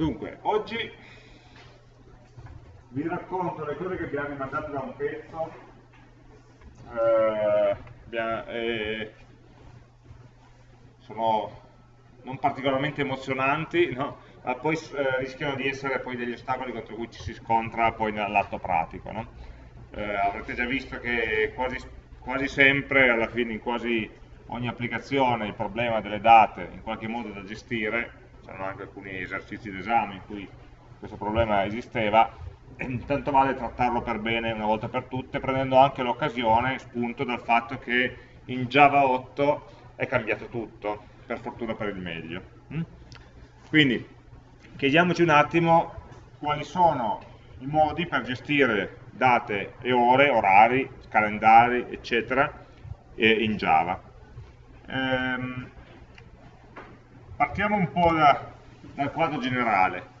Dunque, oggi vi racconto le cose che abbiamo rimandato da un pezzo eh, abbiamo, eh, sono non particolarmente emozionanti no? ma poi eh, rischiano di essere poi degli ostacoli contro cui ci si scontra poi nell'atto pratico no? Eh, avrete già visto che quasi, quasi sempre alla fine in quasi ogni applicazione il problema delle date in qualche modo da gestire c'erano anche alcuni esercizi d'esame in cui questo problema esisteva intanto vale trattarlo per bene una volta per tutte, prendendo anche l'occasione, spunto dal fatto che in Java 8 è cambiato tutto, per fortuna per il meglio. Mm? Quindi, chiediamoci un attimo quali sono i modi per gestire date e ore, orari, calendari, eccetera, in Java. Ehm, partiamo un po' da, dal quadro generale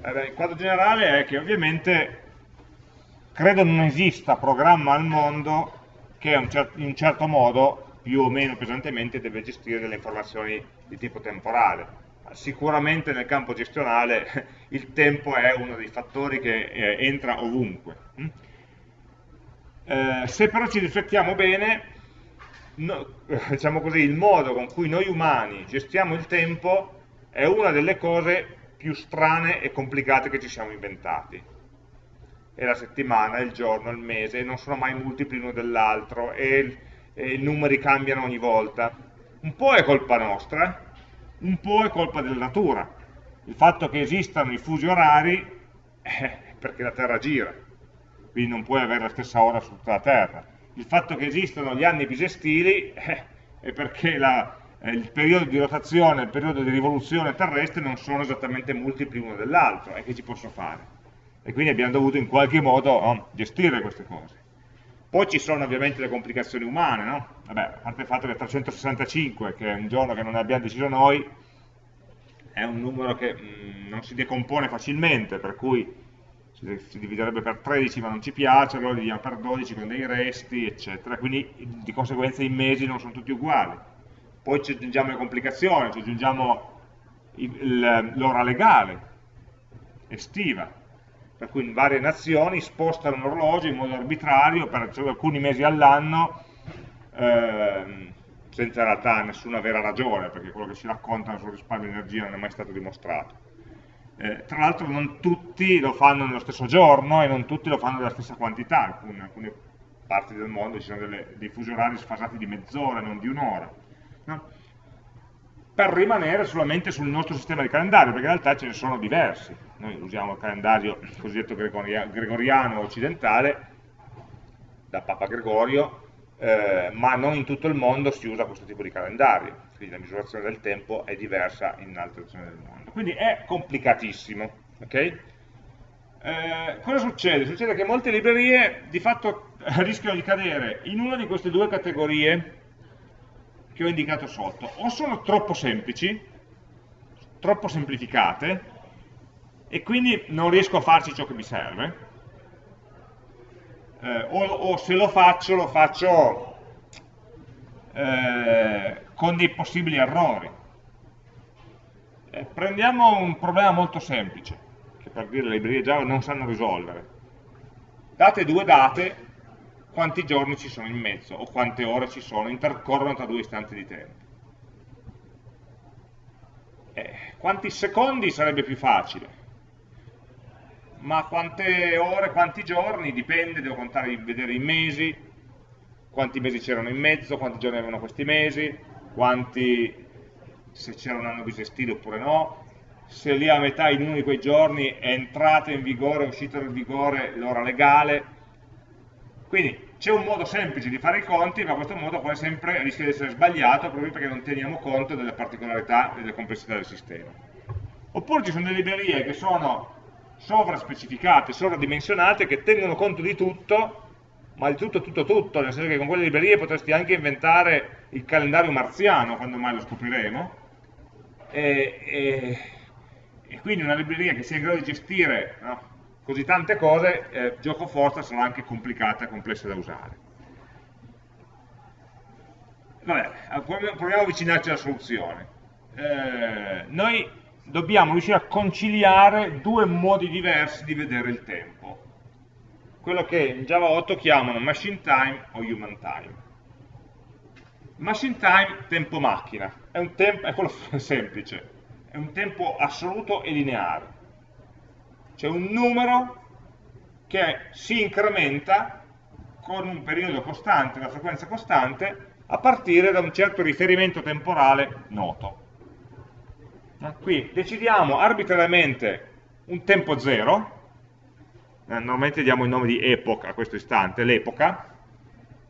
eh, il quadro generale è che ovviamente credo non esista programma al mondo che in un certo modo, più o meno pesantemente, deve gestire delle informazioni di tipo temporale. Sicuramente nel campo gestionale il tempo è uno dei fattori che eh, entra ovunque. Mm? Eh, se però ci riflettiamo bene, no, diciamo così, il modo con cui noi umani gestiamo il tempo è una delle cose più strane e complicate che ci siamo inventati. E la settimana, il giorno, il mese, non sono mai multipli l'uno dell'altro e, e, i numeri cambiano ogni volta. Un po' è colpa nostra, un po' è colpa della natura. Il fatto che esistano i fusi orari è perché la Terra gira, quindi non puoi avere la stessa ora su tutta la Terra. Il fatto che esistano gli anni bisestili eh, è perché la, eh, il periodo di rotazione e il periodo di rivoluzione terrestre non sono esattamente multipli uno dell'altro, e che ci posso fare? E quindi abbiamo dovuto in qualche modo oh, gestire queste cose. Poi ci sono ovviamente le complicazioni umane, no? Vabbè, a parte il fatto che 365, che è un giorno che non abbiamo deciso noi, è un numero che mh, mm, non si decompone facilmente, per cui si dividerebbe per 13 ma non ci piace, allora dividiamo per 12 con dei resti, eccetera, quindi di conseguenza i mesi non sono tutti uguali poi ci aggiungiamo le complicazioni, ci aggiungiamo l'ora legale, estiva, per cui in varie nazioni spostano l'orologio in modo arbitrario per alcuni mesi all'anno, ehm, senza in realtà nessuna vera ragione, perché quello che si raccontano sul risparmio di energia non è mai stato dimostrato. Eh, tra l'altro non tutti lo fanno nello stesso giorno e non tutti lo fanno nella stessa quantità, in alcune parti del mondo ci sono dei fusi orari sfasati di mezz'ora, non di un'ora no? per rimanere solamente sul nostro sistema di calendario, perché in realtà ce ne sono diversi. Noi usiamo il calendario cosiddetto gregoriano occidentale, da Papa Gregorio, eh, ma non in tutto il mondo si usa questo tipo di calendario, quindi la misurazione del tempo è diversa in altre zone del mondo. Quindi è complicatissimo. Okay? Eh, cosa succede? Succede che molte librerie di fatto rischiano di cadere in una di queste due categorie che ho indicato sotto, o sono troppo semplici, troppo semplificate, e quindi non riesco a farci ciò che mi serve, eh, o, o, se lo faccio, lo faccio eh, con dei possibili errori. Eh, prendiamo un problema molto semplice, che per dire le librerie Java non sanno risolvere. Date due date quanti giorni ci sono in mezzo o quante ore ci sono, intercorrono tra due istanti di tempo. Eh, quanti secondi sarebbe più facile, ma quante ore, quanti giorni, dipende, devo contare, vedere i mesi, quanti mesi c'erano in mezzo, quanti giorni avevano questi mesi, quanti, se c'era un anno bisestile oppure no, se lì a metà in uno di quei giorni è entrata in vigore, è uscita dal vigore l'ora legale, quindi c'è un modo semplice di fare i conti, ma questo modo poi sempre rischia di essere sbagliato proprio perché non teniamo conto delle particolarità e delle complessità del sistema. Oppure ci sono delle librerie che sono sovraspecificate, sovradimensionate, che tengono conto di tutto, ma di tutto, tutto, tutto, nel senso che con quelle librerie potresti anche inventare il calendario marziano, quando mai lo scopriremo, e, e, e quindi una libreria che sia in grado di gestire no, così tante cose, eh, gioco forza sarà anche complicata e complessa da usare. Vabbè, proviamo a avvicinarci alla soluzione. Eh, noi dobbiamo riuscire a conciliare due modi diversi di vedere il tempo. Quello che in Java 8 chiamano machine time o human time. Machine time, tempo macchina, è, un tempo, è quello semplice, è un tempo assoluto e lineare. C'è un numero che si incrementa con un periodo costante, una frequenza costante, a partire da un certo riferimento temporale noto. Qui decidiamo arbitrariamente un tempo zero, eh, normalmente diamo il nome di epoch a questo istante, l'epoca,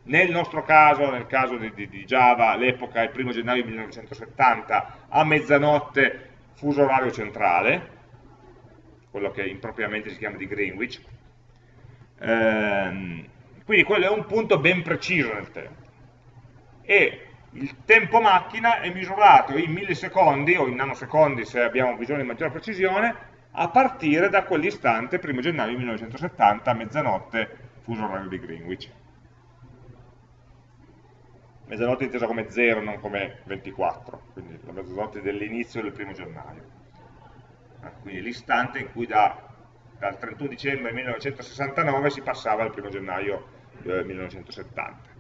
nel nostro caso, nel caso di, di, di Java, l'epoca è il primo gennaio 1970 a mezzanotte fuso orario centrale, quello che impropriamente si chiama di Greenwich, ehm, quindi quello è un punto ben preciso nel tempo. E il tempo macchina è misurato in millisecondi o in nanosecondi se abbiamo bisogno di maggiore precisione a partire da quell'istante, 1 gennaio 1970, mezzanotte, fuso orario di Greenwich. Mezzanotte intesa come 0, non come 24, quindi la mezzanotte dell'inizio del 1 gennaio. Quindi l'istante in cui da, dal 31 dicembre 1969 si passava al 1 gennaio eh, 1970.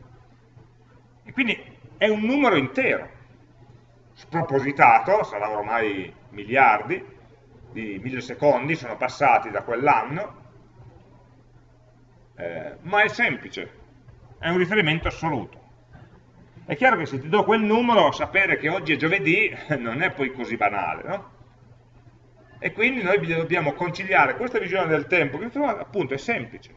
E quindi è un numero intero, spropositato, sarà ormai miliardi di millisecondi, sono passati da quell'anno, eh, ma è semplice, è un riferimento assoluto. È chiaro che se ti do quel numero, sapere che oggi è giovedì non è poi così banale, no? E quindi noi dobbiamo conciliare questa visione del tempo, che appunto è semplice,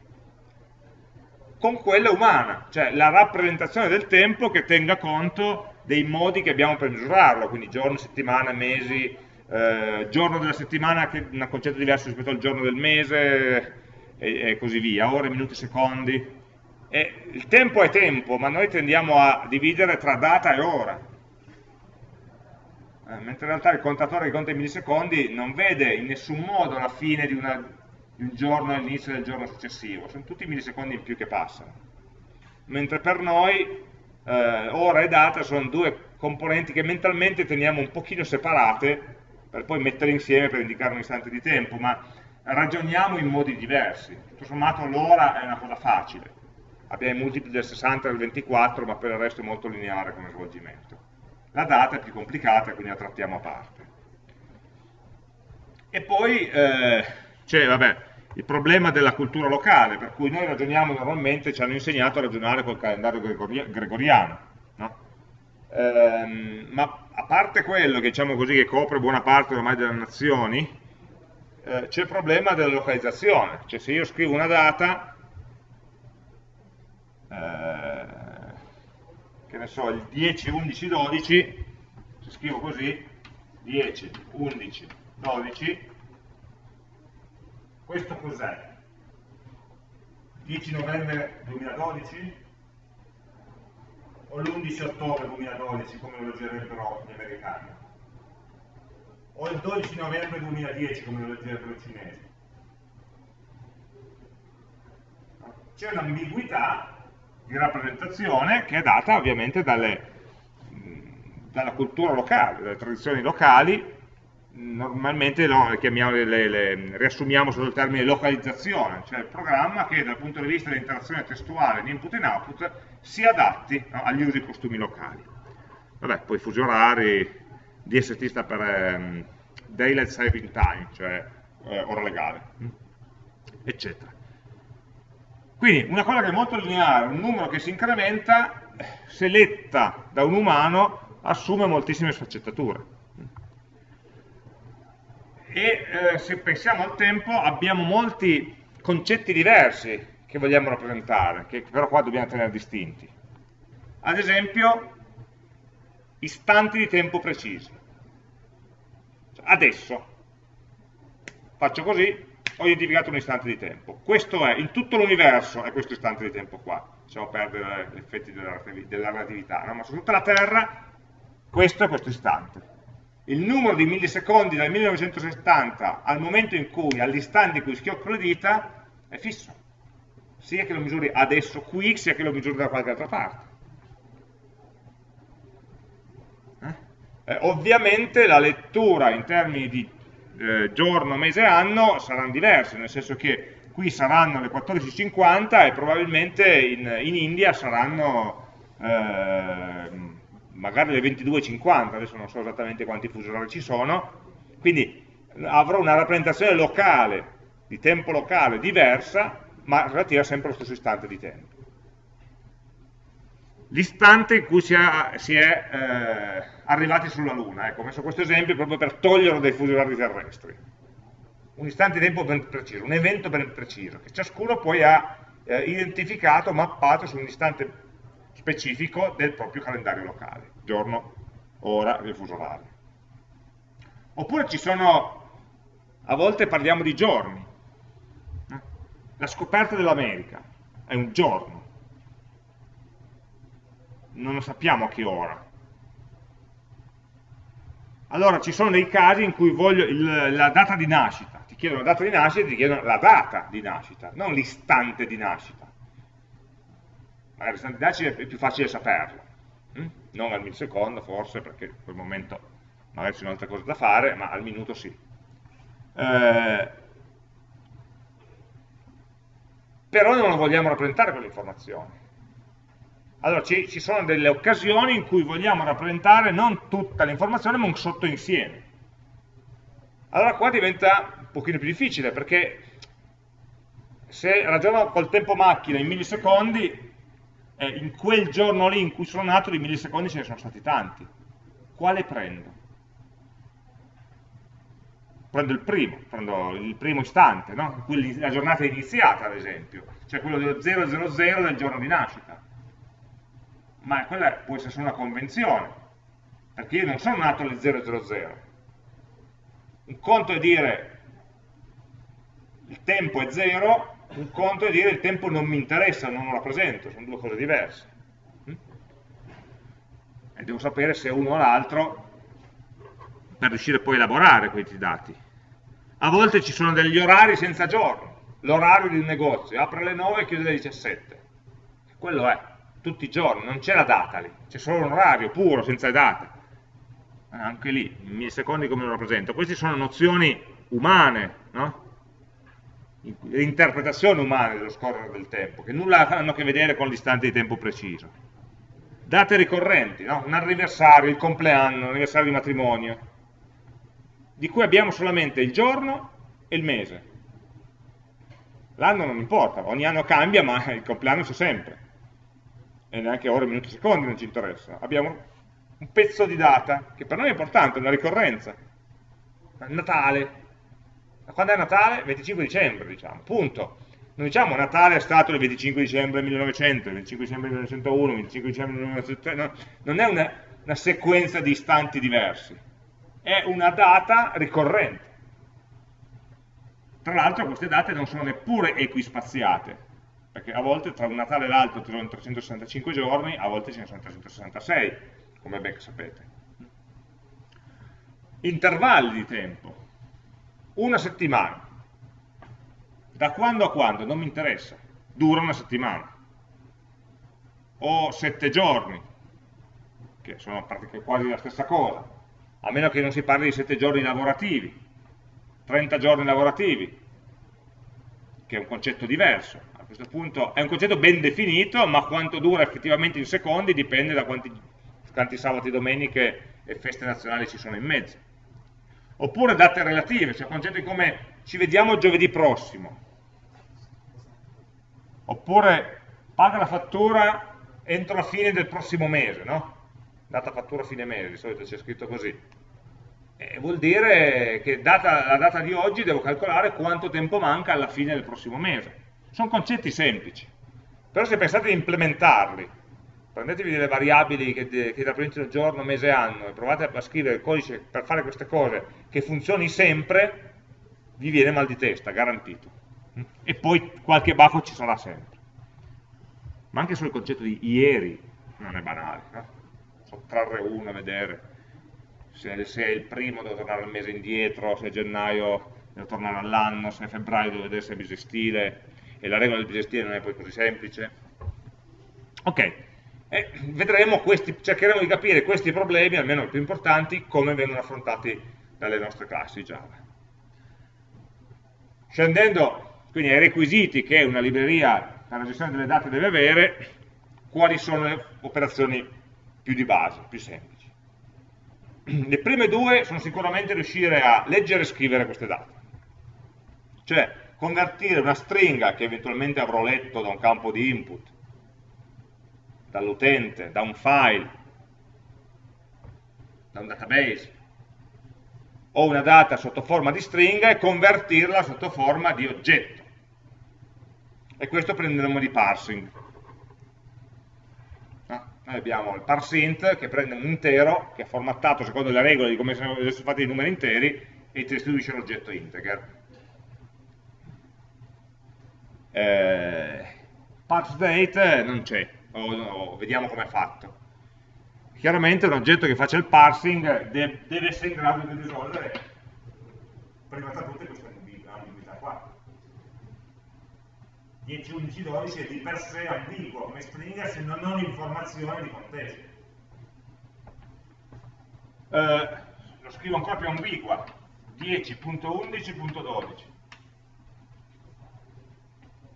con quella umana, cioè la rappresentazione del tempo che tenga conto dei modi che abbiamo per misurarlo, quindi giorno, settimana, mesi, eh, giorno della settimana che è un concetto diverso rispetto al giorno del mese e, e così via, ore, minuti, secondi. E il tempo è tempo, ma noi tendiamo a dividere tra data e ora. Eh, mentre in realtà il contatore che conta i millisecondi non vede in nessun modo la fine di una il giorno e l'inizio del giorno successivo, sono tutti millisecondi in più che passano. Mentre per noi eh, ora e data sono due componenti che mentalmente teniamo un pochino separate per poi mettere insieme per indicare un istante di tempo, ma ragioniamo in modi diversi. Tutto sommato l'ora è una cosa facile, abbiamo i multipli del 60 e del 24, ma per il resto è molto lineare come svolgimento. La data è più complicata, quindi la trattiamo a parte. E poi eh, c'è vabbè, il problema della cultura locale, per cui noi ragioniamo normalmente, ci hanno insegnato a ragionare col calendario gregoriano, no? ehm, ma a parte quello che diciamo così che copre buona parte ormai delle nazioni, eh, c'è il problema della localizzazione, cioè se io scrivo una data, eh, che ne so, il 10, 11, 12, se scrivo così, 10, 11, 12, questo cos'è? 10 novembre 2012? O l'11 ottobre 2012 come lo leggerebbero gli americani? O il 12 novembre 2010 come lo leggerebbero i cinesi? C'è un'ambiguità di rappresentazione che è data ovviamente dalle, dalla cultura locale, dalle tradizioni locali normalmente no, le, le, le, riassumiamo sotto il termine localizzazione, cioè il programma che dal punto di vista dell'interazione testuale di input e output si adatti no, agli usi e costumi locali. Vabbè, poi fusi orari, DST sta per um, Daylight Saving Time, cioè eh, ora legale, mm, eccetera. Quindi una cosa che è molto lineare, un numero che si incrementa, se letta da un umano, assume moltissime sfaccettature e eh, se pensiamo al tempo abbiamo molti concetti diversi che vogliamo rappresentare, che però qua dobbiamo tenere distinti. Ad esempio, istanti di tempo precisi. Cioè, adesso, faccio così, ho identificato un istante di tempo. Questo è, in tutto l'universo è questo istante di tempo qua. Lasciamo perdere gli effetti della, relatività, no? ma su tutta la Terra questo è questo istante il numero di millisecondi dal 1970 al momento in cui, all'istante in cui schiocco le dita, è fisso. Sia che lo misuri adesso qui, sia che lo misuri da qualche altra parte. Eh? Eh, ovviamente la lettura in termini di eh, giorno, mese anno saranno diverse, nel senso che qui saranno le 14.50 e probabilmente in, in India saranno eh, magari le 22.50, adesso non so esattamente quanti fusi orari ci sono, quindi avrò una rappresentazione locale, di tempo locale diversa, ma relativa sempre allo stesso istante di tempo. L'istante in cui si è, si è eh, arrivati sulla Luna, ecco, ho messo questo esempio proprio per toglierlo dai fusi orari terrestri. Un istante di tempo ben preciso, un evento ben preciso, che ciascuno poi ha eh, identificato, mappato su un istante specifico del proprio calendario locale, giorno, ora del fuso orario. Oppure ci sono, a volte parliamo di giorni, la scoperta dell'America è un giorno, non lo sappiamo a che ora. Allora ci sono dei casi in cui voglio il, la data di nascita, ti chiedono la data di nascita, ti chiedono la data di nascita, non l'istante di nascita. Magari l'istante di nascita è più facile saperlo, hm? non al millisecondo forse, perché in quel momento magari ci sono altre cose da fare, ma al minuto sì. Eh, però non vogliamo rappresentare quell'informazione allora ci, ci, sono delle occasioni in cui vogliamo rappresentare non tutta l'informazione ma un sottoinsieme. Allora qua diventa un pochino più difficile perché se ragiono col tempo macchina in millisecondi, eh, in quel giorno lì in cui sono nato di millisecondi ce ne sono stati tanti. Quale prendo? Prendo il primo, prendo il primo istante, no? la giornata iniziata ad esempio, cioè quello dello 000 del giorno di nascita ma quella può essere solo una convenzione, perché io non sono nato nel 000. Un conto è dire il tempo è zero, un conto è dire il tempo non mi interessa, non lo rappresento, sono due cose diverse. E devo sapere se uno o l'altro per riuscire poi a elaborare questi dati. A volte ci sono degli orari senza giorno, l'orario di un negozio, apre alle 9 e chiude alle 17. Quello è tutti i giorni, non c'è la data lì, c'è solo un orario puro, senza date. Eh, anche lì, in millisecondi come lo rappresento. Queste sono nozioni umane, no? interpretazioni umane dello scorrere del tempo, che nulla hanno a che vedere con l'istante di tempo preciso. Date ricorrenti, no? un anniversario, il compleanno, l'anniversario di matrimonio, di cui abbiamo solamente il giorno e il mese. L'anno non importa, ogni anno cambia, ma il compleanno c'è sempre e neanche ore, minuti, secondi non ci interessa. Abbiamo un pezzo di data che per noi è importante, una ricorrenza. Natale. Quando è Natale? 25 dicembre, diciamo, punto. Non diciamo Natale è stato il 25 dicembre 1900, il 25 dicembre 1901, il 25 dicembre 1903, no, non è una, una sequenza di istanti diversi, è una data ricorrente. Tra l'altro queste date non sono neppure equispaziate, perché a volte tra un Natale e l'altro ci sono 365 giorni, a volte ce ne sono 366, come ben sapete. Intervalli di tempo. Una settimana. Da quando a quando? Non mi interessa. Dura una settimana. O sette giorni, che sono quasi la stessa cosa, a meno che non si parli di sette giorni lavorativi, 30 giorni lavorativi, che è un concetto diverso a questo punto è un concetto ben definito, ma quanto dura effettivamente in secondi dipende da quanti, quanti sabati, domeniche e feste nazionali ci sono in mezzo. Oppure date relative, cioè concetti come ci vediamo giovedì prossimo. Oppure paga la fattura entro la fine del prossimo mese, no? Data fattura fine mese, di solito c'è scritto così. E vuol dire che data, la data di oggi devo calcolare quanto tempo manca alla fine del prossimo mese sono concetti semplici, però se pensate di implementarli, prendetevi delle variabili che, che rappresentano giorno, mese, anno e provate a scrivere il codice per fare queste cose che funzioni sempre, vi viene mal di testa, garantito. E poi qualche baffo ci sarà sempre. Ma anche solo il concetto di ieri non è banale, no? sottrarre uno vedere se, se, è il primo devo tornare al mese indietro, se è gennaio devo tornare all'anno, se è febbraio devo vedere se è bisestile, e la regola del bisestile non è poi così semplice. Ok, E vedremo questi, cercheremo di capire questi problemi, almeno i più importanti, come vengono affrontati dalle nostre classi Java. Scendendo quindi ai requisiti che una libreria per la gestione delle date deve avere, quali sono le operazioni più di base, più semplici. Le prime due sono sicuramente riuscire a leggere e scrivere queste date, cioè convertire una stringa che eventualmente avrò letto da un campo di input, dall'utente, da un file, da un database, o una data sotto forma di stringa e convertirla sotto forma di oggetto. E questo prende il nome di parsing. No? Noi abbiamo il parseInt che prende un intero, che è formattato secondo le regole di come sono fatti i numeri interi, e ti restituisce l'oggetto integer. Eh, parseDate non c'è, o, o, vediamo come è fatto. Chiaramente un oggetto che faccia il parsing deve, deve essere in grado di risolvere prima tra tutte questa ambiguità qua. 10, 11, 12 è di per sé ambiguo come stringa se non ho informazioni di contesto. Eh, lo scrivo ancora più ambigua, 10.11.12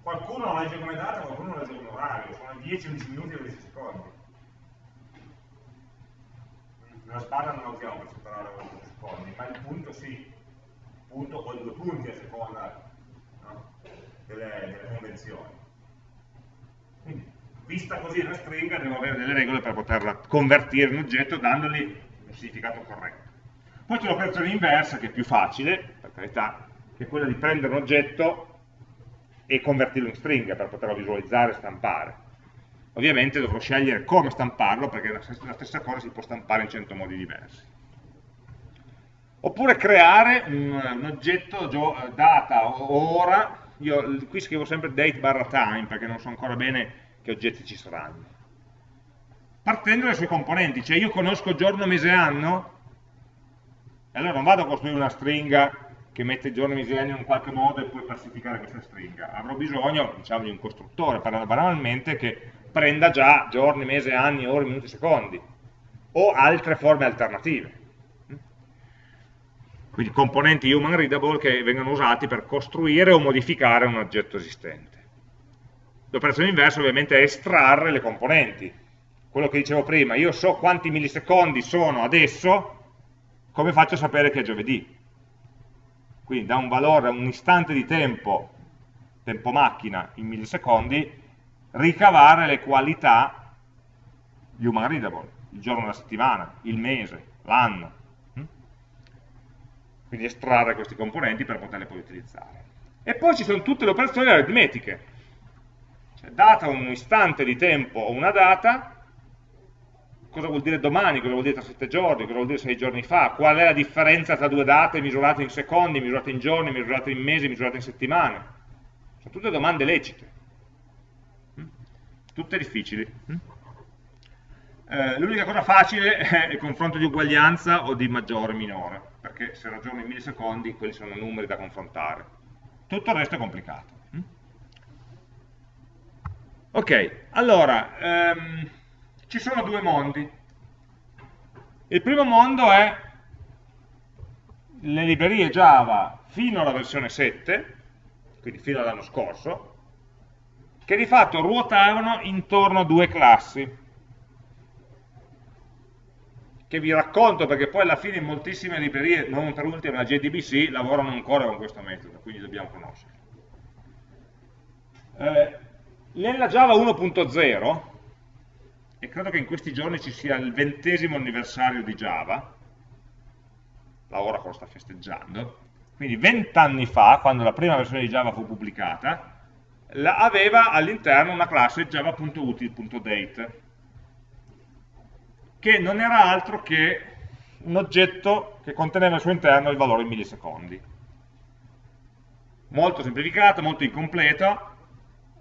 qualcuno lo legge come data, qualcuno lo legge come orario, sono 10-11 minuti e 10 secondi. Nella sbarra non la usiamo per separare i secondi, ma il punto sì, il punto o due punti a seconda no? delle, delle, convenzioni. Quindi, vista così una stringa, devo avere delle regole per poterla convertire in oggetto dandogli un significato corretto. Poi c'è l'operazione inversa, che è più facile, per carità, che è quella di prendere un oggetto e convertirlo in stringa per poterlo visualizzare e stampare. Ovviamente dovrò scegliere come stamparlo perché la stessa cosa si può stampare in 100 modi diversi. Oppure creare un, un oggetto data o ora, io qui scrivo sempre date barra time perché non so ancora bene che oggetti ci saranno. Partendo dai suoi componenti, cioè io conosco giorno, mese, anno, e allora non vado a costruire una stringa che mette i giorni misegni in qualche modo e poi classificare questa stringa. Avrò bisogno, diciamo, di un costruttore, banalmente, che prenda già giorni, mesi, anni, ore, minuti, secondi, o altre forme alternative. Quindi componenti human readable che vengono usati per costruire o modificare un oggetto esistente. L'operazione inversa ovviamente è estrarre le componenti. Quello che dicevo prima, io so quanti millisecondi sono adesso, come faccio a sapere che è giovedì? Quindi da un valore a un istante di tempo, tempo macchina in millisecondi, ricavare le qualità di human readable, il giorno della settimana, il mese, l'anno. Hm? Quindi estrarre questi componenti per poterli poi utilizzare. E poi ci sono tutte le operazioni aritmetiche. Cioè, data un istante di tempo o una data, cosa vuol dire domani, cosa vuol dire tra sette giorni, cosa vuol dire sei giorni fa, qual è la differenza tra due date misurate in secondi, misurate in giorni, misurate in mesi, misurate in settimane. Sono tutte domande lecite, mm? tutte difficili. Mm? Eh, L'unica cosa facile è il confronto di uguaglianza o di maggiore o minore, perché se ragiono in millisecondi quelli sono numeri da confrontare. Tutto il resto è complicato. Mm? Ok, allora... Um, ci sono due mondi. Il primo mondo è le librerie Java fino alla versione 7, quindi fino all'anno scorso, che di fatto ruotavano intorno a due classi, che vi racconto perché poi alla fine in moltissime librerie, non per ultima la JDBC, lavorano ancora con questo metodo, quindi dobbiamo conoscerlo. Eh, nella Java 1.0 e credo che in questi giorni ci sia il ventesimo anniversario di Java, la Oracle sta festeggiando, quindi vent'anni fa, quando la prima versione di Java fu pubblicata, aveva all'interno una classe java.util.date, che non era altro che un oggetto che conteneva al suo interno il valore in millisecondi. Molto semplificato, molto incompleto,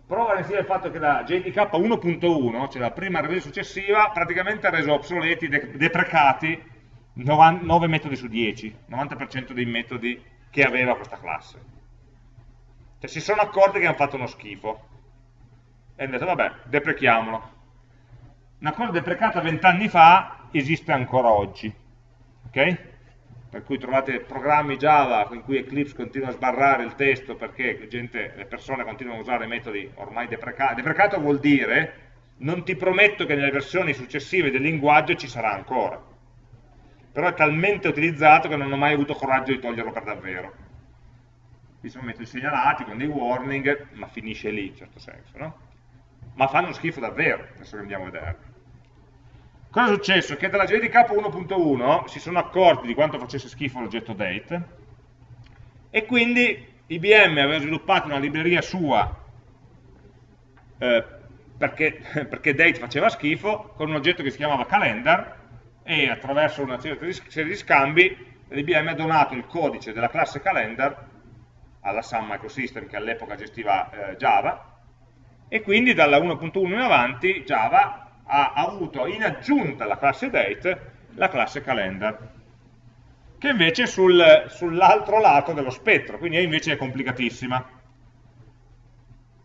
prova insieme il fatto che la JDK 1.1, cioè la prima revisione successiva, praticamente ha reso obsoleti, deprecati 9 metodi su 10, 90% dei metodi che aveva questa classe. Cioè si sono accorti che hanno fatto uno schifo e hanno detto vabbè, deprechiamolo. una cosa deprecata vent'anni fa esiste ancora oggi. ok? Per cui trovate programmi Java in cui Eclipse continua a sbarrare il testo perché gente, le persone continuano a usare metodi ormai deprecati. Deprecato vuol dire non ti prometto che nelle versioni successive del linguaggio ci sarà ancora. Però è talmente utilizzato che non ho mai avuto coraggio di toglierlo per davvero. Qui sono metodi segnalati con dei warning, ma finisce lì in certo senso, no? Ma fanno schifo davvero, adesso che andiamo a vedere. Cosa è successo? Che dalla JDK 1.1 si sono accorti di quanto facesse schifo l'oggetto date e quindi IBM aveva sviluppato una libreria sua eh, perché, perché, date faceva schifo con un oggetto che si chiamava calendar e attraverso una serie di scambi l'IBM ha donato il codice della classe calendar alla Sun Microsystem che all'epoca gestiva eh, Java e quindi dalla 1.1 in avanti Java ha avuto in aggiunta alla classe date la classe calendar che invece è sul, sull'altro lato dello spettro, quindi invece è complicatissima.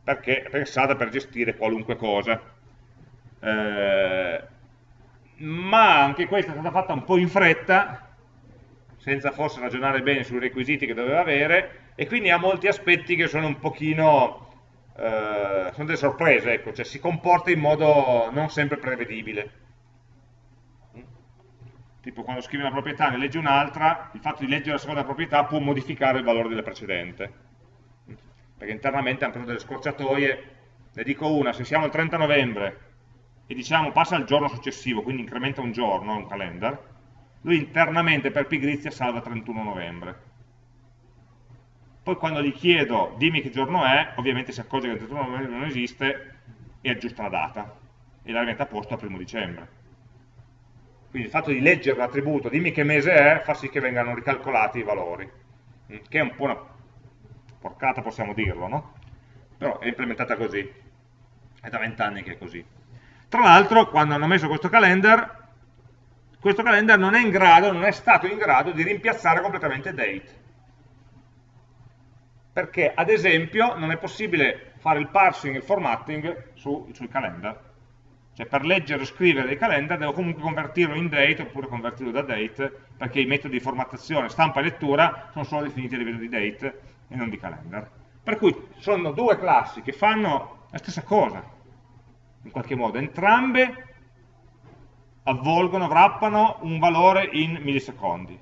Perché è pensata per gestire qualunque cosa. Eh, ma anche questa è stata fatta un po' in fretta senza forse ragionare bene sui requisiti che doveva avere e quindi ha molti aspetti che sono un pochino eh, sono delle sorprese, ecco, cioè si comporta in modo non sempre prevedibile. Tipo quando scrivi una proprietà ne leggi un'altra, il fatto di leggere la seconda proprietà può modificare il valore della precedente. Perché internamente hanno preso delle scorciatoie, ne dico una, se siamo il 30 novembre e diciamo passa al giorno successivo, quindi incrementa un giorno, un calendar, lui internamente per pigrizia salva 31 novembre poi quando gli chiedo dimmi che giorno è, ovviamente si accorge che il 31 novembre non esiste e aggiusta la data e la rimette a posto al primo dicembre. Quindi il fatto di leggere l'attributo dimmi che mese è fa sì che vengano ricalcolati i valori, mm, che è un po' una porcata possiamo dirlo, no? Però è implementata così, è da vent'anni che è così. Tra l'altro quando hanno messo questo calendar, questo calendar non è in grado, non è stato in grado di rimpiazzare completamente date perché ad esempio non è possibile fare il parsing e il formatting su, sui calendar. Cioè per leggere o scrivere dei calendar devo comunque convertirlo in date oppure convertirlo da date perché i metodi di formattazione, stampa e lettura sono solo definiti a livello di date e non di calendar. Per cui sono due classi che fanno la stessa cosa, in qualche modo. Entrambe avvolgono, wrappano un valore in millisecondi.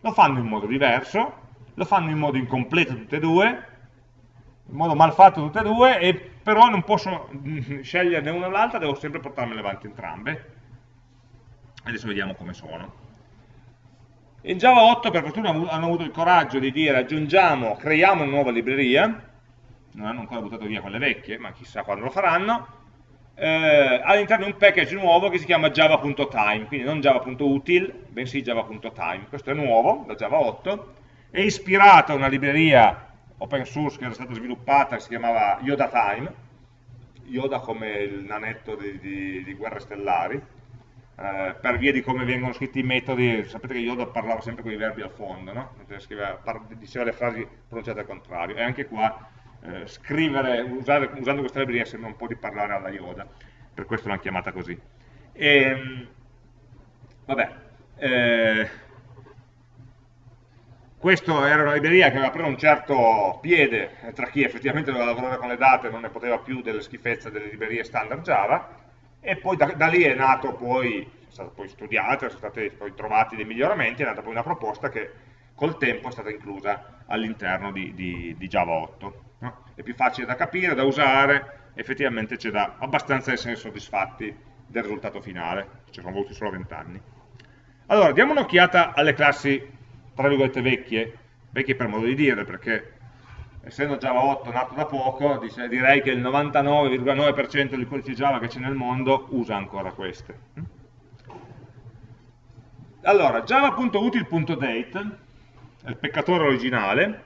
Lo fanno in modo diverso, lo fanno in modo incompleto tutte e due, in modo malfatto tutte e due, e però non posso sceglierne una o l'altra, devo sempre portarmele avanti entrambe. Adesso vediamo come sono. In Java 8 per fortuna hanno avuto il coraggio di dire aggiungiamo, creiamo una nuova libreria, non hanno ancora buttato via quelle vecchie, ma chissà quando lo faranno, eh, all'interno di un package nuovo che si chiama java.time, quindi non java.util, bensì java.time. Questo è nuovo, da Java 8, è ispirato a una libreria open source che era stata sviluppata che si chiamava Yoda Time, Yoda come il nanetto di, di, di Guerre Stellari, eh, per via di come vengono scritti i metodi, sapete che Yoda parlava sempre con i verbi al fondo, no? Scriveva, diceva le frasi pronunciate al contrario, e anche qua eh, scrivere, usare, usando questa libreria sembra un po' di parlare alla Yoda, per questo l'hanno chiamata così. E, ehm, vabbè, eh, questa era una libreria che aveva preso un certo piede tra chi effettivamente doveva lavorare con le date e non ne poteva più delle schifezze delle librerie standard Java, e poi da, da lì è nato poi, è stata poi studiata, sono stati poi trovati dei miglioramenti, è nata poi una proposta che col tempo è stata inclusa all'interno di, di, di, Java 8. No? È più facile da capire, da usare, effettivamente c'è da abbastanza essere soddisfatti del risultato finale, ci sono voluti solo 20 anni. Allora, diamo un'occhiata alle classi tra virgolette vecchie, vecchie per modo di dire, perché essendo Java 8 nato da poco, direi che il 99,9% del codice Java che c'è nel mondo usa ancora queste. Allora, java.util.date, il peccatore originale,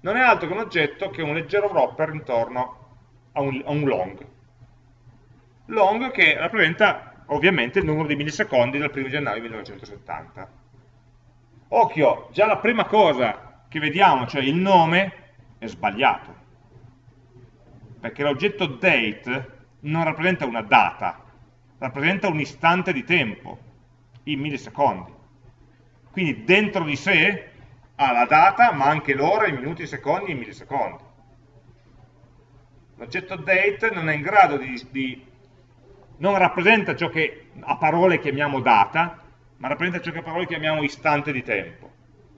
non è altro che un oggetto che è un leggero wrapper intorno a un, a un long. Long che rappresenta ovviamente il numero di millisecondi dal 1 gennaio 1970 Occhio, già la prima cosa che vediamo, cioè il nome, è sbagliato. Perché l'oggetto date non rappresenta una data, rappresenta un istante di tempo, in millisecondi. Quindi dentro di sé ha la data, ma anche l'ora, i minuti, i secondi e i millisecondi. L'oggetto date non è in grado di, di non rappresenta ciò che a parole chiamiamo data, ma rappresenta ciò che a parole chiamiamo istante di tempo,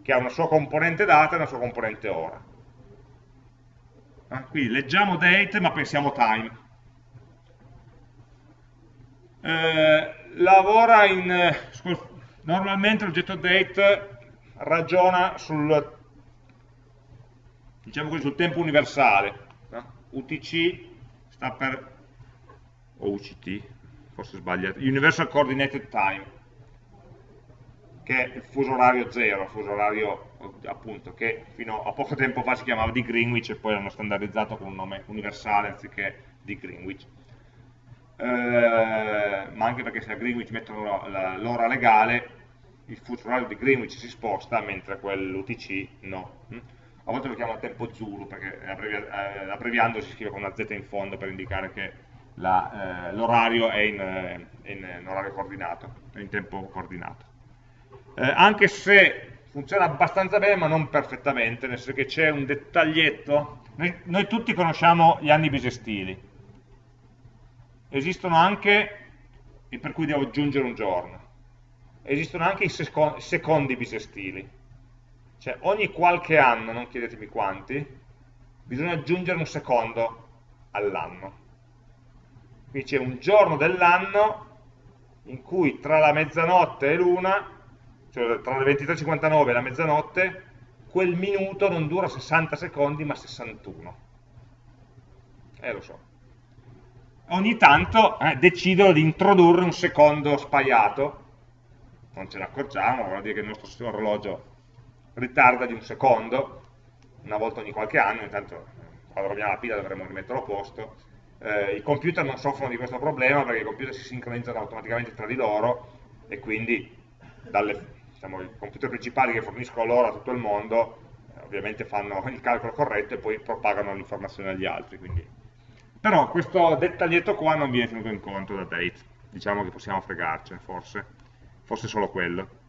che ha una sua componente data e una sua componente ora. Eh? Quindi leggiamo date ma pensiamo time. Eh, lavora in... normalmente l'oggetto date ragiona sul, diciamo così, sul tempo universale. UTC sta per, o UCT, forse sbagliato, Universal Coordinated Time, che è il fuso orario zero, il fuso orario appunto che fino a poco tempo fa si chiamava di Greenwich e poi l'hanno standardizzato con un nome universale anziché di Greenwich. Eh, ma anche perché se a Greenwich mettono l'ora legale il fuso orario di Greenwich si sposta mentre quell'UTC no. Mm? A volte lo chiamano tempo Zulu perché eh, abbreviando si scrive con una Z in fondo per indicare che eh, l'orario è in, eh, in, in, orario coordinato, in tempo coordinato. Eh, anche se funziona abbastanza bene ma non perfettamente, nel senso che c'è un dettaglietto, noi, noi tutti conosciamo gli anni bisestili, esistono anche, e per cui devo aggiungere un giorno, esistono anche i secondi bisestili, cioè ogni qualche anno, non chiedetemi quanti, bisogna aggiungere un secondo all'anno. Quindi c'è un giorno dell'anno in cui tra la mezzanotte e l'una, cioè tra le 23.59 e la mezzanotte, quel minuto non dura 60 secondi ma 61. Eh lo so. Ogni tanto eh, decidono di introdurre un secondo spaiato non ce ne accorgiamo, vuol dire che il nostro sistema orologio ritarda di un secondo, una volta ogni qualche anno, intanto quando roviamo la pila dovremmo rimetterlo a posto. Eh, I computer non soffrono di questo problema perché i computer si sincronizzano automaticamente tra di loro e quindi dalle, diciamo, i computer principali che forniscono l'ora a tutto il mondo eh, ovviamente fanno il calcolo corretto e poi propagano l'informazione agli altri. Quindi. Però questo dettaglietto qua non viene tenuto in conto da Date, diciamo che possiamo fregarcene forse forse solo quello.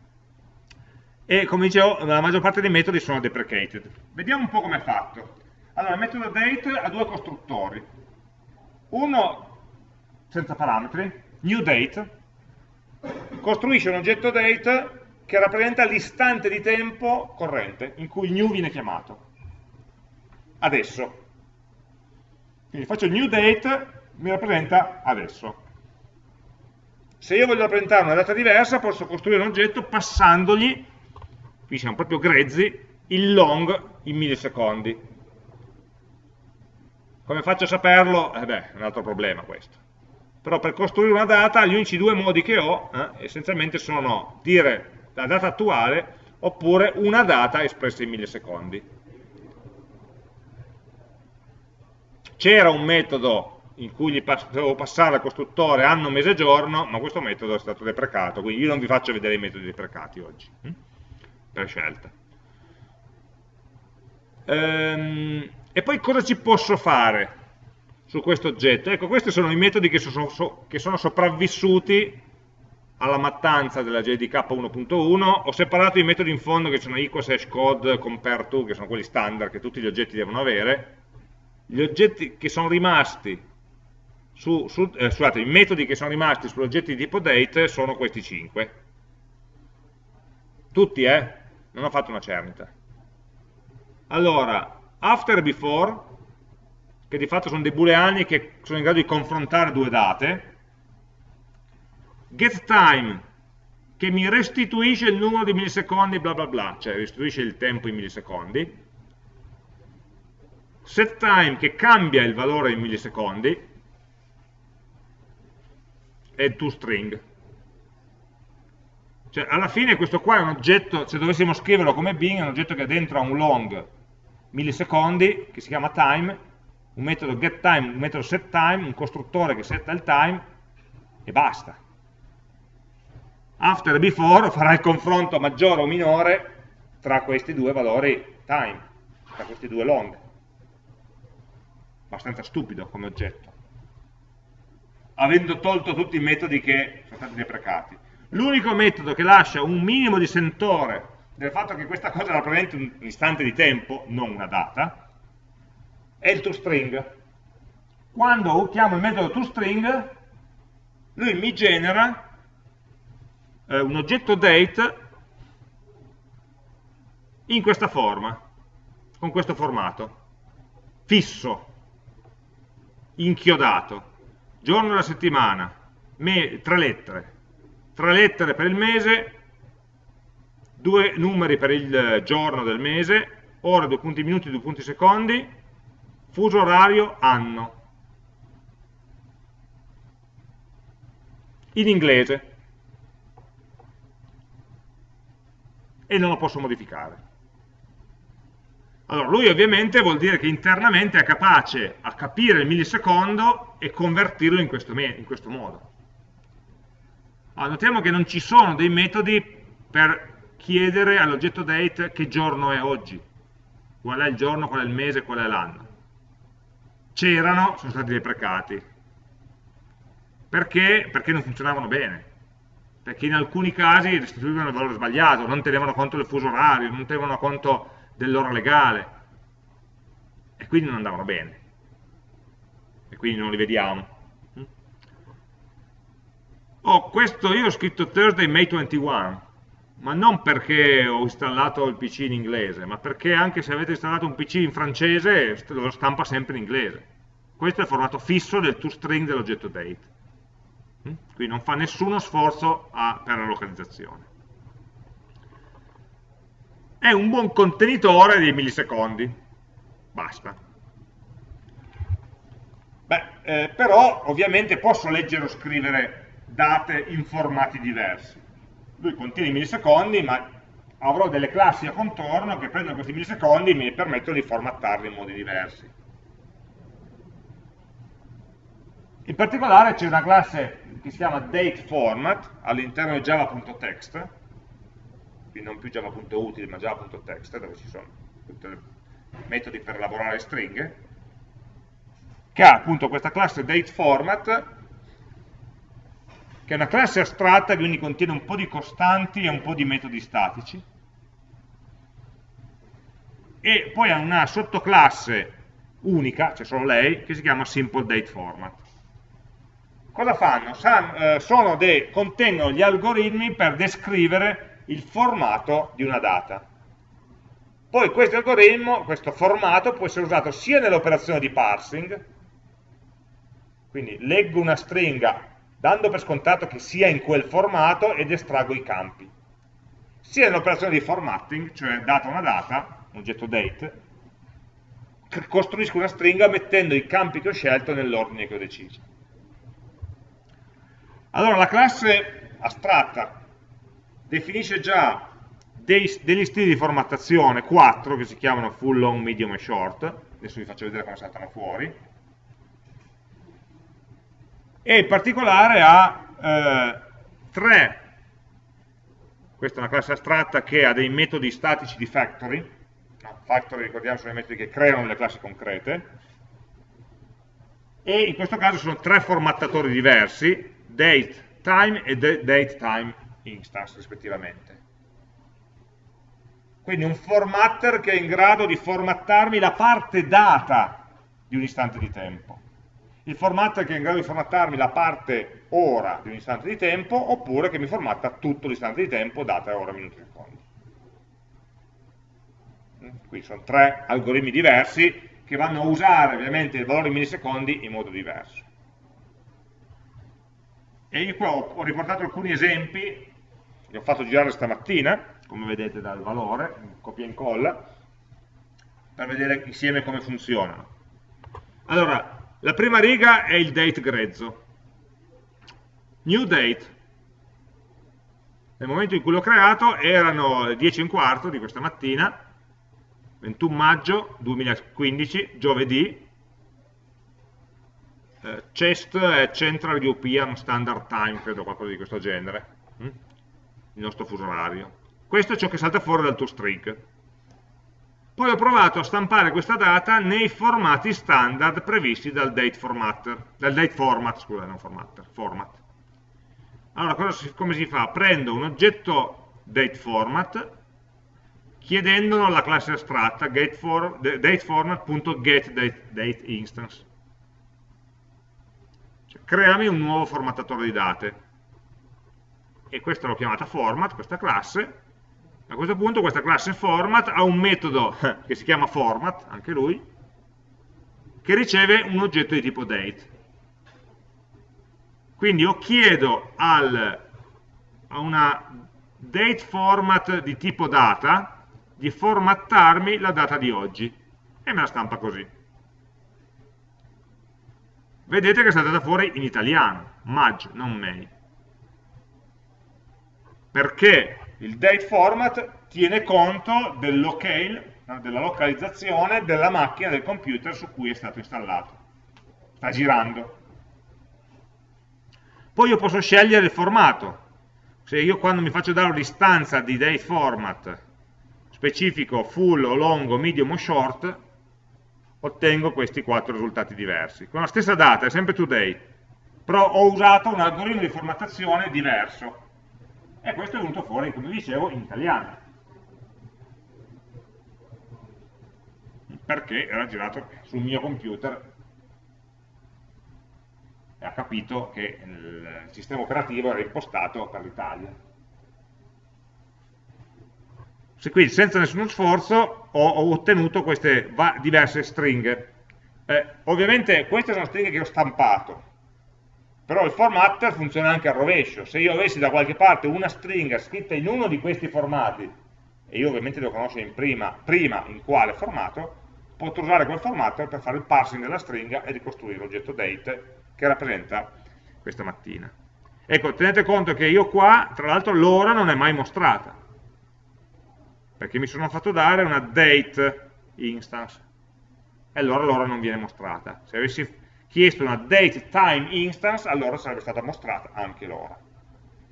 E come dicevo, la maggior parte dei metodi sono deprecated. Vediamo un po' come è fatto. Allora, il metodo date ha due costruttori. Uno senza parametri, new date, costruisce un oggetto date che rappresenta l'istante di tempo corrente in cui new viene chiamato. Adesso. Quindi faccio new date, mi rappresenta adesso. Se io voglio rappresentare una data diversa, posso costruire un oggetto passandogli, qui siamo proprio grezzi, il long in millisecondi. Come faccio a saperlo? Eh beh, è un altro problema questo. Però per costruire una data, gli unici due modi che ho, eh, essenzialmente sono dire la data attuale, oppure una data espressa in millisecondi. C'era un metodo in cui gli devo passare al costruttore anno, mese, giorno, ma questo metodo è stato deprecato, quindi io non vi faccio vedere i metodi deprecati oggi, hm? per scelta. Ehm, e poi cosa ci posso fare su questo oggetto? Ecco, questi sono i metodi che sono sopravvissuti alla mattanza della JDK 1.1, ho separato i metodi in fondo che sono equals, hash code, compare to, che sono quelli standard che tutti gli oggetti devono avere, gli oggetti che sono rimasti su, su, eh, scusate, i metodi che sono rimasti sull'oggetto di tipo date sono questi 5. Tutti, eh? Non ho fatto una cernita. Allora, after e before, che di fatto sono dei booleani che sono in grado di confrontare due date, get time, che mi restituisce il numero di millisecondi, bla bla bla, cioè restituisce il tempo in millisecondi, set time, che cambia il valore in millisecondi, e toString. Cioè, alla fine questo qua è un oggetto, se dovessimo scriverlo come Bing, è un oggetto che dentro ha un long millisecondi, che si chiama time, un metodo getTime, un metodo setTime, un costruttore che setta il time, e basta. After e before farà il confronto maggiore o minore tra questi due valori time, tra questi due long. Abbastanza stupido come oggetto. avendo tolto tutti i metodi che sono stati deprecati. L'unico metodo che lascia un minimo di sentore del fatto che questa cosa rappresenti un istante di tempo, non una data, è il toString. Quando chiamo il metodo toString, lui mi genera eh, un oggetto date in questa forma, con questo formato, fisso, inchiodato, giorno della settimana, tre lettere, tre lettere per il mese, due numeri per il giorno del mese, ore, due punti minuti, due punti secondi, fuso orario, anno. In inglese. E non lo posso modificare. Allora, lui ovviamente vuol dire che internamente è capace a capire il millisecondo e convertirlo in questo, in questo modo. Allora, notiamo che non ci sono dei metodi per chiedere all'oggetto date che giorno è oggi, qual è il giorno, qual è il mese, qual è l'anno. C'erano, sono stati deprecati. Perché? Perché non funzionavano bene. Perché in alcuni casi restituivano il valore sbagliato, non tenevano conto del fuso orario, non tenevano conto dell'ora legale. E quindi non andavano bene. E quindi non li vediamo. Oh, questo io ho scritto Thursday May 21 ma non perché ho installato il PC in inglese ma perché anche se avete installato un PC in francese lo stampa sempre in inglese. Questo è il formato fisso del toString dell'oggetto date quindi non fa nessuno sforzo a, per la localizzazione è un buon contenitore di millisecondi. Basta. Beh, eh, però ovviamente posso leggere o scrivere date in formati diversi. Lui contiene i millisecondi, ma avrò delle classi a contorno che prendono questi millisecondi e mi permettono di formattarli in modi diversi. In particolare c'è una classe che si chiama dateFormat all'interno di java.text quindi non più java.util ma java.text dove ci sono tutti i metodi per elaborare stringhe che ha appunto questa classe dateFormat che è una classe astratta quindi contiene un po' di costanti e un po' di metodi statici e poi ha una sottoclasse unica, c'è solo lei, che si chiama SimpleDateFormat. Cosa fanno? San, eh, dei, contengono gli algoritmi per descrivere il formato di una data. Poi questo algoritmo, questo formato può essere usato sia nell'operazione di parsing, quindi leggo una stringa dando per scontato che sia in quel formato ed estraggo i campi, sia nell'operazione di formatting, cioè data una data, un oggetto date, costruisco una stringa mettendo i campi che ho scelto nell'ordine che ho deciso. Allora la classe astratta definisce già dei, degli stili di formattazione, 4, che si chiamano full, long, medium e short, adesso vi faccio vedere come saltano fuori, e in particolare ha eh, tre, questa è una classe astratta che ha dei metodi statici di factory, factory ricordiamo sono i metodi che creano le classi concrete, e in questo caso sono tre formattatori diversi, date, time e date time instance rispettivamente. Quindi un formatter che è in grado di formattarmi la parte data di un istante di tempo. Il formatter che è in grado di formattarmi la parte ora di un istante di tempo, oppure che mi formatta tutto l'istante di tempo, data, ora, minuti, secondi. Qui sono tre algoritmi diversi che vanno a usare ovviamente il valore in millisecondi in modo diverso. E io qua ho riportato alcuni esempi li ho fatto girare stamattina, come vedete dal valore, copia e incolla, per vedere insieme come funzionano. Allora, la prima riga è il date grezzo. New date. Nel momento in cui l'ho creato erano le 10 e un quarto di questa mattina, 21 maggio 2015, giovedì, eh, CEST è Central European Standard Time, credo qualcosa di questo genere. Mm? il nostro fuso orario. Questo è ciò che salta fuori dal toString. poi ho provato a stampare questa data nei formati standard previsti dal date formatter, dal date format, scusa, non formatter, format. Allora, si, come si fa? Prendo un oggetto date format, chiedendolo alla classe astratta dateformat.getDateInstance. Cioè, creami un nuovo formattatore di date. E questa l'ho chiamata format, questa classe, a questo punto questa classe format ha un metodo che si chiama format, anche lui, che riceve un oggetto di tipo date. Quindi io chiedo al, a una date format di tipo data di formattarmi la data di oggi e me la stampa così. Vedete che è stata data fuori in italiano, Maj, non May. Perché il date format tiene conto del locale, della localizzazione della macchina del computer su cui è stato installato. Sta girando. Poi io posso scegliere il formato. Se io quando mi faccio dare un'istanza di date format specifico full o long medium o short, ottengo questi quattro risultati diversi. Con la stessa data, è sempre today, però ho usato un algoritmo di formattazione diverso e questo è venuto fuori, come dicevo, in italiano. Perché era girato sul mio computer e ha capito che il sistema operativo era impostato per l'Italia. Quindi senza nessuno sforzo ho, ho ottenuto queste diverse stringhe. Eh, ovviamente queste sono stringhe che ho stampato, però il formatter funziona anche al rovescio, se io avessi da qualche parte una stringa scritta in uno di questi formati, e io ovviamente devo conoscere in prima, prima in quale formato, potrò usare quel formatter per fare il parsing della stringa e ricostruire l'oggetto date che rappresenta questa mattina. Ecco, tenete conto che io qua, tra l'altro, l'ora non è mai mostrata, perché mi sono fatto dare una date instance, e allora l'ora non viene mostrata. Se avessi chiesto una date time instance, allora sarebbe stata mostrata anche l'ora.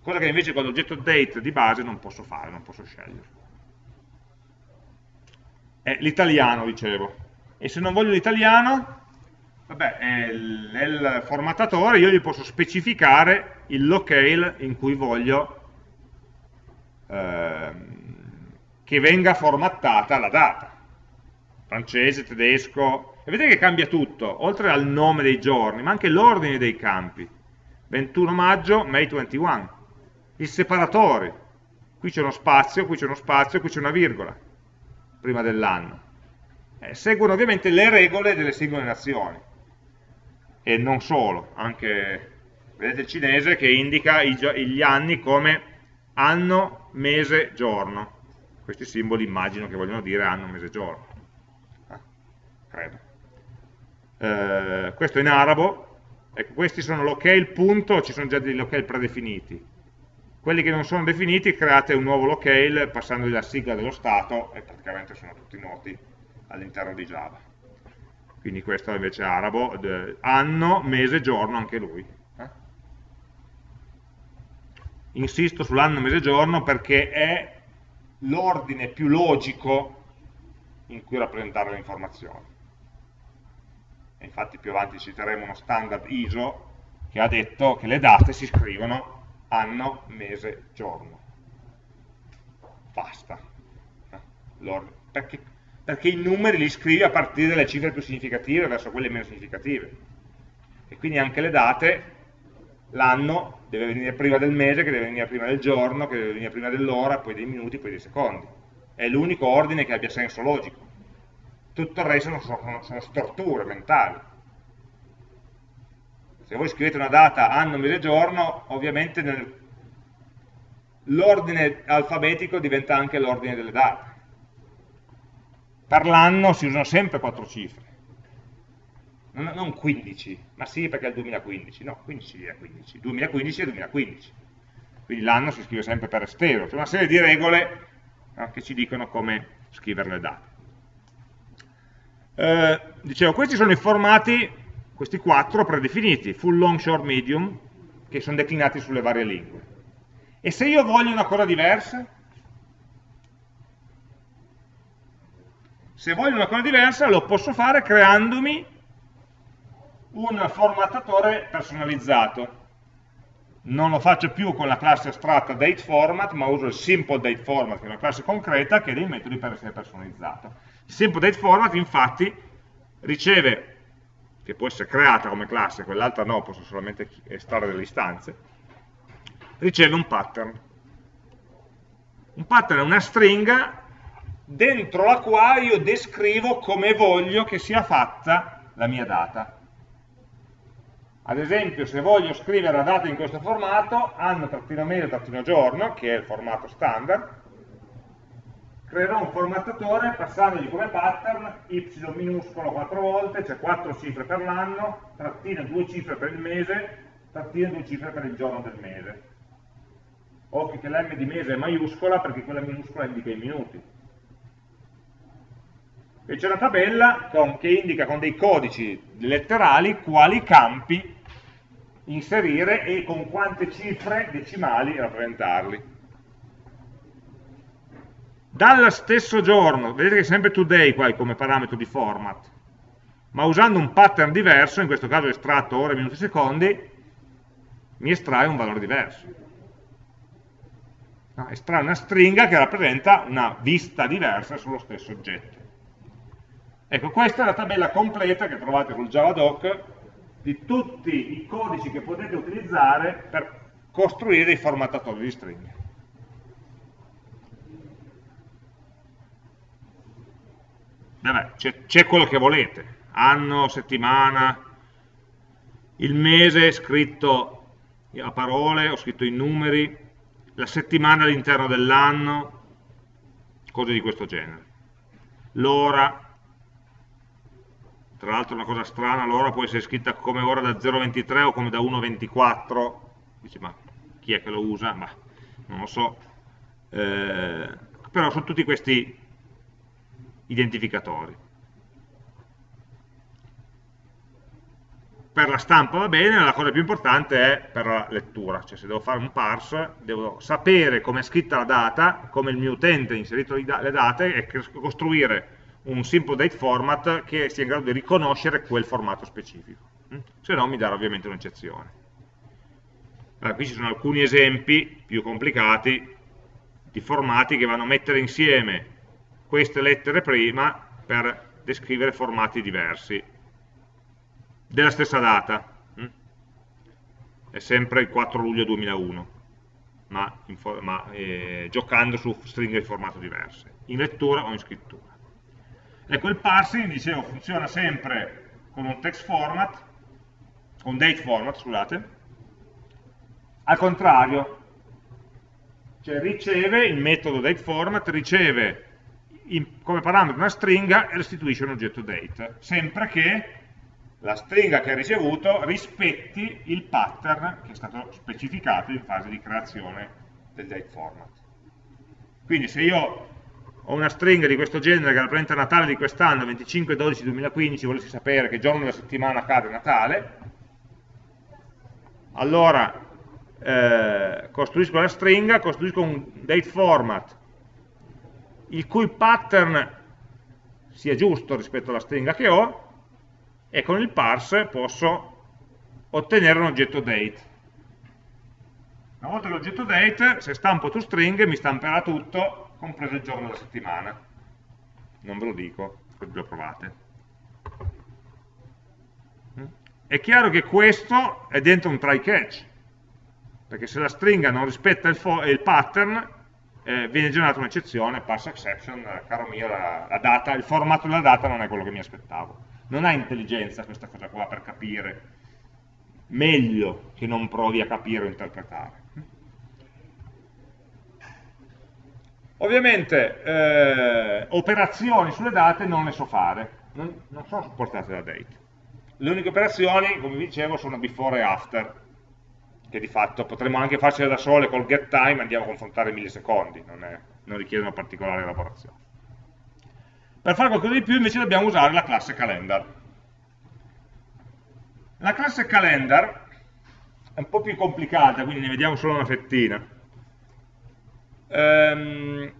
Cosa che invece con l'oggetto date di base non posso fare, non posso scegliere. È l'italiano, dicevo. E se non voglio l'italiano, vabbè, nel formattatore io gli posso specificare il locale in cui voglio eh, che venga formattata la data. Francese, tedesco, e vedete che cambia tutto, oltre al nome dei giorni, ma anche l'ordine dei campi. 21 maggio, May 21. Il separatore. Qui c'è uno spazio, qui c'è uno spazio, qui c'è una virgola, prima dell'anno. Eh, seguono ovviamente le regole delle singole nazioni. E non solo, anche, vedete il cinese che indica gli anni come anno, mese, giorno. Questi simboli immagino che vogliono dire anno, mese, giorno. Ah, credo eh, questo in arabo, ecco, questi sono locale punto, ci sono già dei locale predefiniti. Quelli che non sono definiti create un nuovo locale passandogli la sigla dello stato e praticamente sono tutti noti all'interno di Java. Quindi questo invece è arabo, anno, mese, giorno, anche lui. Eh? Insisto sull'anno, mese, giorno perché è l'ordine più logico in cui rappresentare le informazioni infatti più avanti citeremo uno standard ISO che ha detto che le date si scrivono anno, mese, giorno. Basta. Perché, perché i numeri li scrivi a partire dalle cifre più significative verso quelle meno significative. E quindi anche le date, l'anno deve venire prima del mese, che deve venire prima del giorno, che deve venire prima dell'ora, poi dei minuti, poi dei secondi. È l'unico ordine che abbia senso logico tutto il resto sono, sono storture mentali. Se voi scrivete una data anno, mese, giorno, ovviamente l'ordine alfabetico diventa anche l'ordine delle date. Per l'anno si usano sempre quattro cifre, non, non 15, ma sì perché è il 2015, no, 15 è 15, 2015 è 2015, quindi l'anno si scrive sempre per estero, c'è una serie di regole no, che ci dicono come scrivere le date. Eh, dicevo, questi sono i formati, questi quattro predefiniti, full, long, short, medium, che sono declinati sulle varie lingue. E se io voglio una cosa diversa? Se voglio una cosa diversa lo posso fare creandomi un formattatore personalizzato. Non lo faccio più con la classe astratta dateFormat, ma uso il SimpleDateFormat, che è una classe concreta che ha dei metodi per essere personalizzato. Il SimpleDateFormat, infatti, riceve, che può essere creata come classe, quell'altra no, posso solamente estrarre delle istanze, riceve un pattern. Un pattern è una stringa dentro la quale io descrivo come voglio che sia fatta la mia data. Ad esempio, se voglio scrivere la data in questo formato, anno-mese-giorno, che è il formato standard, creerò un formattatore passandogli come pattern y minuscolo 4 volte, cioè 4 cifre per l'anno, trattina 2 cifre per il mese, trattina 2 cifre per il giorno del mese. Occhio che l'M di mese è maiuscola perché quella minuscola indica i minuti. E c'è una tabella che indica con dei codici letterali quali campi inserire e con quante cifre decimali rappresentarli. Dallo stesso giorno, vedete che è sempre today qua come parametro di format, ma usando un pattern diverso, in questo caso estratto ore, minuti, secondi, mi estrae un valore diverso. No, estrae una stringa che rappresenta una vista diversa sullo stesso oggetto. Ecco, questa è la tabella completa che trovate sul Javadoc di tutti i codici che potete utilizzare per costruire i formattatori di stringhe. c'è quello che volete, anno, settimana, il mese scritto a parole, ho scritto i numeri, la settimana all'interno dell'anno, cose di questo genere. L'ora, tra l'altro una cosa strana, l'ora può essere scritta come ora da 0,23 o come da 1,24, dice ma chi è che lo usa? Ma non lo so, eh, però sono tutti questi identificatori. Per la stampa va bene, la cosa più importante è per la lettura, cioè se devo fare un parse devo sapere come è scritta la data, come il mio utente ha inserito le date e costruire un simple date format che sia in grado di riconoscere quel formato specifico, mm? se no mi darà ovviamente un'eccezione. Allora, qui ci sono alcuni esempi più complicati di formati che vanno a mettere insieme queste lettere prima per descrivere formati diversi della stessa data. Mm? È sempre il 4 luglio 2001, ma, ma eh, giocando su stringhe di formato diverse, in lettura o in scrittura. Ecco, il parsing, dicevo, funziona sempre con un text format, con date format, scusate, al contrario, cioè riceve, il metodo dateFormat riceve in, come parametro una stringa e restituisce un oggetto date, sempre che la stringa che ha ricevuto rispetti il pattern che è stato specificato in fase di creazione del dateFormat. Quindi se io ho una stringa di questo genere che rappresenta Natale di quest'anno, 25-12-2015, volessi sapere che giorno della settimana cade Natale, allora eh, costruisco la stringa, costruisco un date format il cui pattern sia giusto rispetto alla stringa che ho e con il parse posso ottenere un oggetto date. Una volta l'oggetto date, se stampo toString mi stamperà tutto compreso il giorno della settimana. Non ve lo dico, così lo provate. È chiaro che questo è dentro un try catch, perché se la stringa non rispetta il, il pattern, eh, viene generata un'eccezione, pass exception, caro mio, la, la data, il formato della data non è quello che mi aspettavo. Non ha intelligenza questa cosa qua per capire meglio che non provi a capire o interpretare. Ovviamente eh, operazioni sulle date non le so fare, non, non sono supportate da date. Le uniche operazioni, come vi dicevo, sono before e after, che di fatto potremmo anche farcele da sole col get time, andiamo a confrontare millisecondi, non, è, non richiedono particolare elaborazione. Per fare qualcosa di più invece dobbiamo usare la classe calendar. La classe calendar è un po' più complicata, quindi ne vediamo solo una fettina ehm,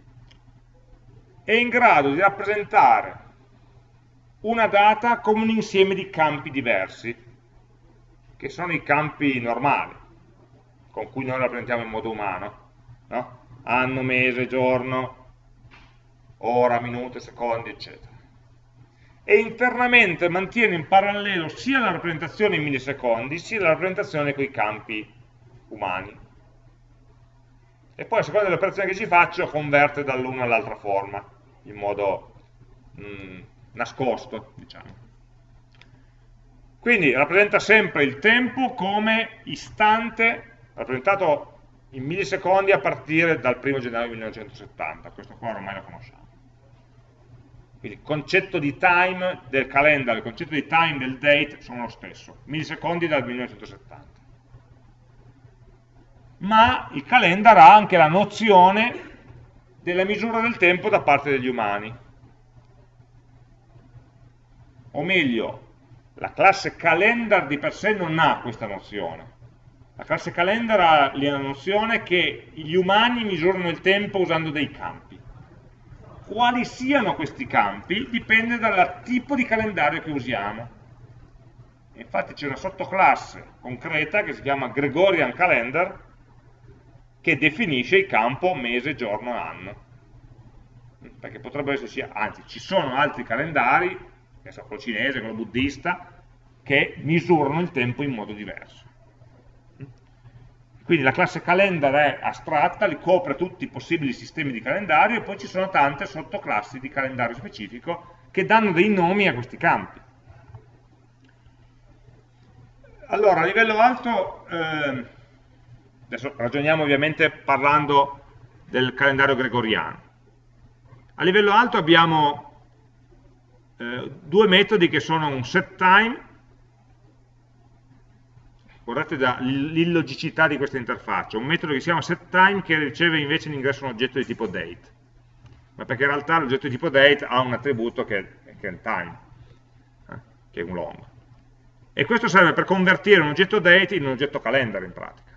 è in grado di rappresentare una data come un insieme di campi diversi, che sono i campi normali, con cui noi rappresentiamo in modo umano. No? Anno, mese, giorno, ora, minuto, secondi, eccetera. E internamente mantiene in parallelo sia la rappresentazione in millisecondi, sia la rappresentazione con i campi umani. E poi a seconda dell'operazione che ci faccio converte dall'una all'altra forma, in modo mh, mm, nascosto, diciamo. Quindi rappresenta sempre il tempo come istante, rappresentato in millisecondi a partire dal 1 gennaio 1970, questo qua ormai lo conosciamo. Quindi il concetto di time del calendar, il concetto di time del date sono lo stesso, millisecondi dal 1970. Ma il calendar ha anche la nozione della misura del tempo da parte degli umani. O meglio, la classe calendar di per sé non ha questa nozione. La classe calendar ha la nozione che gli umani misurano il tempo usando dei campi. Quali siano questi campi dipende dal tipo di calendario che usiamo. Infatti c'è una sottoclasse concreta che si chiama Gregorian Calendar che definisce il campo mese, giorno, anno. Perché potrebbero esserci, anzi ci sono altri calendari, che so, quello cinese, quello buddista, che misurano il tempo in modo diverso. Quindi la classe calendar è astratta, li copre tutti i possibili sistemi di calendario e poi ci sono tante sottoclassi di calendario specifico che danno dei nomi a questi campi. Allora, a livello alto, eh, adesso ragioniamo ovviamente parlando del calendario gregoriano. A livello alto abbiamo eh, due metodi che sono un set time guardate l'illogicità di questa interfaccia, un metodo che si chiama setTime che riceve invece in ingresso un oggetto di tipo date, ma perché in realtà l'oggetto di tipo date ha un attributo che, che è il time, eh, che è un long. E questo serve per convertire un oggetto date in un oggetto calendar in pratica.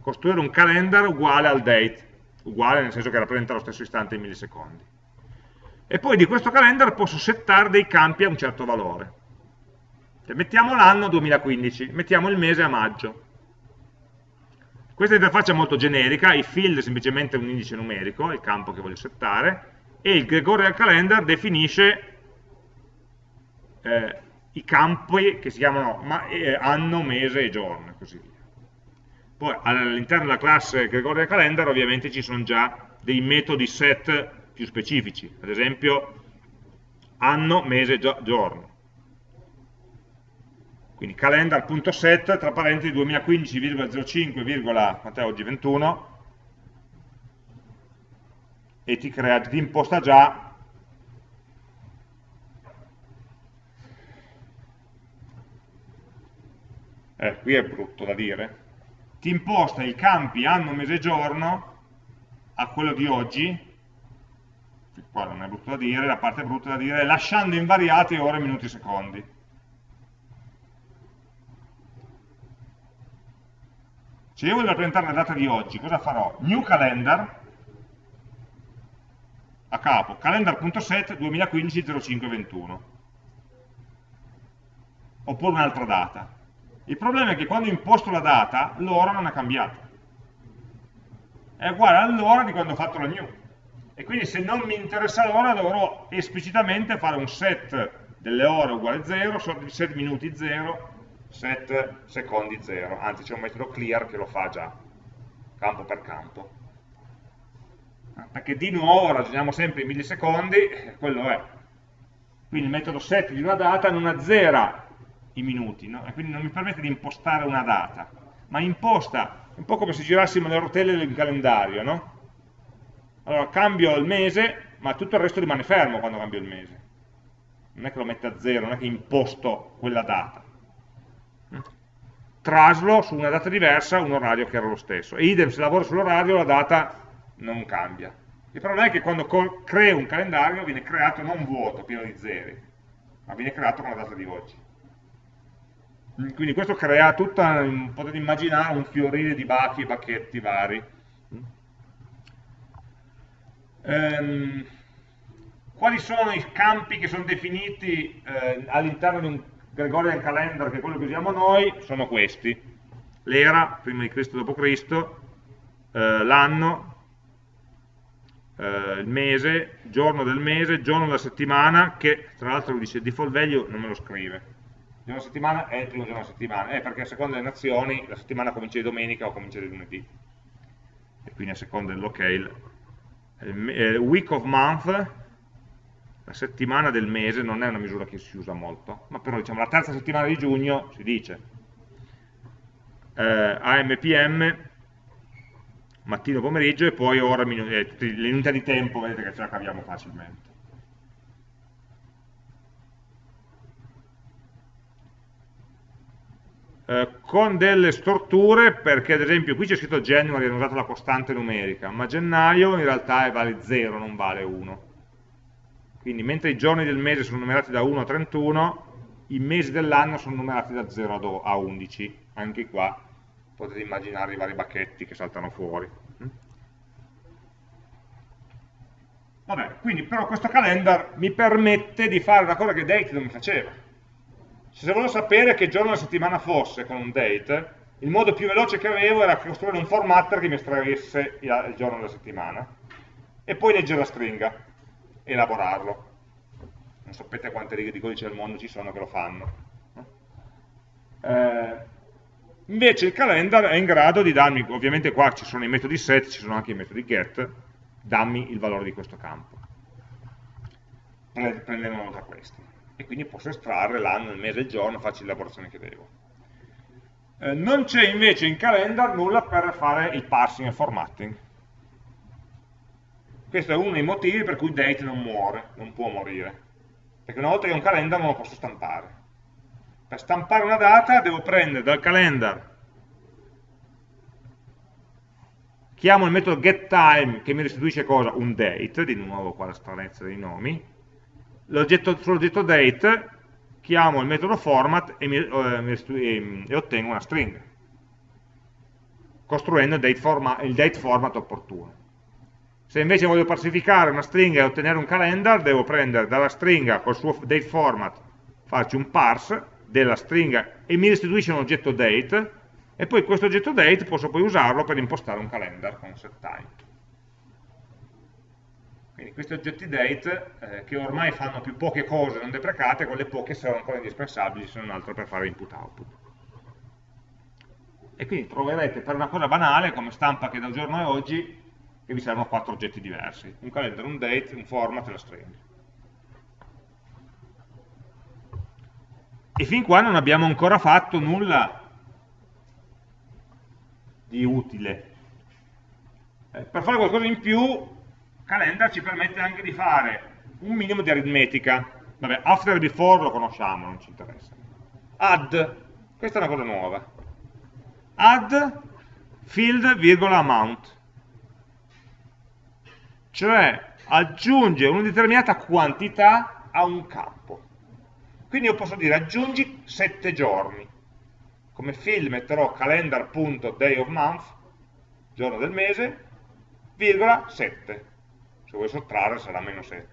Costruire un calendar uguale al date, uguale nel senso che rappresenta lo stesso istante in millisecondi. E poi di questo calendar posso settare dei campi a un certo valore. Cioè, mettiamo l'anno 2015, mettiamo il mese a maggio. Questa interfaccia è molto generica, i field è semplicemente un indice numerico, il campo che voglio settare, e il Gregorian Calendar definisce eh, i campi che si chiamano ma, eh, anno, mese e giorno, così via. Poi all'interno della classe Gregorian Calendar ovviamente ci sono già dei metodi set più specifici, ad esempio anno, mese, giorno. Quindi calendar.set tra parentesi 2015,05, quant'è oggi 21 e ti, crea, ti imposta già eh, qui è brutto da dire ti imposta i campi anno, mese e giorno a quello di oggi qua non è brutto da dire, la parte brutta da dire lasciando invariati ore, minuti secondi Se io voglio rappresentare la data di oggi, cosa farò? New calendar, a capo, calendar.set 2015-0521. Oppure un'altra data. Il problema è che quando imposto la data, l'ora non è cambiata. È uguale all'ora di quando ho fatto la new. E quindi se non mi interessa l'ora, dovrò esplicitamente fare un set delle ore uguale 0, set minuti 0, set secondi 0, anzi c'è un metodo clear che lo fa già, campo per campo. Ah, perché di nuovo ragioniamo sempre in millisecondi, quello è. Quindi il metodo set di una data non azzera i minuti, no? e quindi non mi permette di impostare una data, ma imposta, un po' come se girassimo le rotelle del calendario, no? Allora cambio il mese, ma tutto il resto rimane fermo quando cambio il mese. Non è che lo mette a zero, non è che imposto quella data traslo su una data diversa un orario che era lo stesso. E idem, se lavoro sull'orario la data non cambia. Il problema è che quando creo un calendario viene creato non vuoto, pieno di zeri, ma viene creato con la data di oggi. Quindi questo crea tutta, potete immaginare, un fiorire di bachi e bacchetti vari. Ehm, quali sono i campi che sono definiti eh, all'interno di un Gregorian Calendar, che è quello che usiamo noi, sono questi. L'era, prima di Cristo d.C., eh, l'anno, eh, il mese, giorno del mese, giorno della settimana, che tra l'altro dice default value non me lo scrive. Giorno della settimana è il primo giorno della settimana, eh, perché a seconda delle nazioni la settimana comincia di domenica o comincia di lunedì. E quindi a seconda del locale. Eh, week of month, la settimana del mese, non è una misura che si usa molto, ma però diciamo la terza settimana di giugno si dice. Eh, AMPM, mattino pomeriggio e poi ora eh, le unità di tempo vedete che ce la caviamo facilmente eh, con delle storture perché ad esempio qui c'è scritto January hanno usato la costante numerica ma gennaio in realtà vale 0 non vale 1 quindi mentre i giorni del mese sono numerati da 1 a 31 i mesi dell'anno sono numerati da 0 a 11 anche qua potete immaginare i vari bacchetti che saltano fuori. Vabbè, quindi però questo calendar mi permette di fare una cosa che date non mi faceva. Se volevo sapere che giorno della settimana fosse con un date, il modo più veloce che avevo era costruire un formatter che mi estraesse il giorno della settimana e poi leggere la stringa elaborarlo. Non sapete quante righe di codice al mondo ci sono che lo fanno. Eh, Invece il calendar è in grado di darmi, ovviamente qua ci sono i metodi set, ci sono anche i metodi get, dammi il valore di questo campo. Prendendo da questi. E quindi posso estrarre l'anno, il mese, il giorno, faccio l'elaborazione che devo. Eh, non c'è invece in calendar nulla per fare il parsing e formatting. Questo è uno dei motivi per cui date non muore, non può morire. Perché una volta che ho un calendar non lo posso stampare per stampare una data devo prendere dal calendar chiamo il metodo getTime che mi restituisce cosa? Un date, di nuovo qua la stranezza dei nomi, sull'oggetto date chiamo il metodo format e, mi, eh, e, ottengo una stringa, costruendo il date, forma, il date format opportuno. Se invece voglio parsificare una stringa e ottenere un calendar, devo prendere dalla stringa col suo date format, farci un parse della stringa e mi restituisce un oggetto date e poi questo oggetto date posso poi usarlo per impostare un calendar con setTime. Quindi questi oggetti date eh, che ormai fanno più poche cose non deprecate, quelle poche sono ancora indispensabili se non altro per fare input-output. E quindi troverete per una cosa banale come stampa che da giorno a oggi che vi servono quattro oggetti diversi, un calendar, un date, un format e la stringa. e fin qua non abbiamo ancora fatto nulla di utile. Eh, per fare qualcosa in più, Calendar ci permette anche di fare un minimo di aritmetica. Vabbè, after e before lo conosciamo, non ci interessa. Add, questa è una cosa nuova. Add field, virgola, amount. Cioè aggiunge una determinata quantità a un campo. Quindi io posso dire aggiungi 7 giorni. Come field metterò calendar.day of month, giorno del mese, virgola 7. Se vuoi sottrarre sarà meno 7.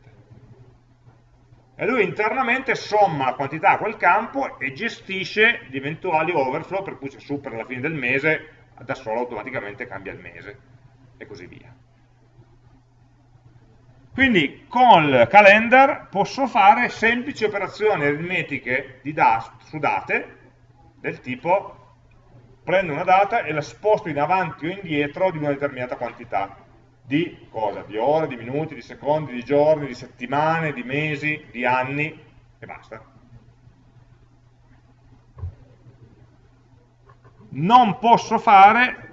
E lui internamente somma la quantità a quel campo e gestisce gli eventuali overflow, per cui se supera la fine del mese, da solo automaticamente cambia il mese, e così via. Quindi col calendar posso fare semplici operazioni aritmetiche da, su date del tipo prendo una data e la sposto in avanti o indietro di una determinata quantità di cosa? Di ore, di minuti, di secondi, di giorni, di settimane, di mesi, di anni e basta. Non posso fare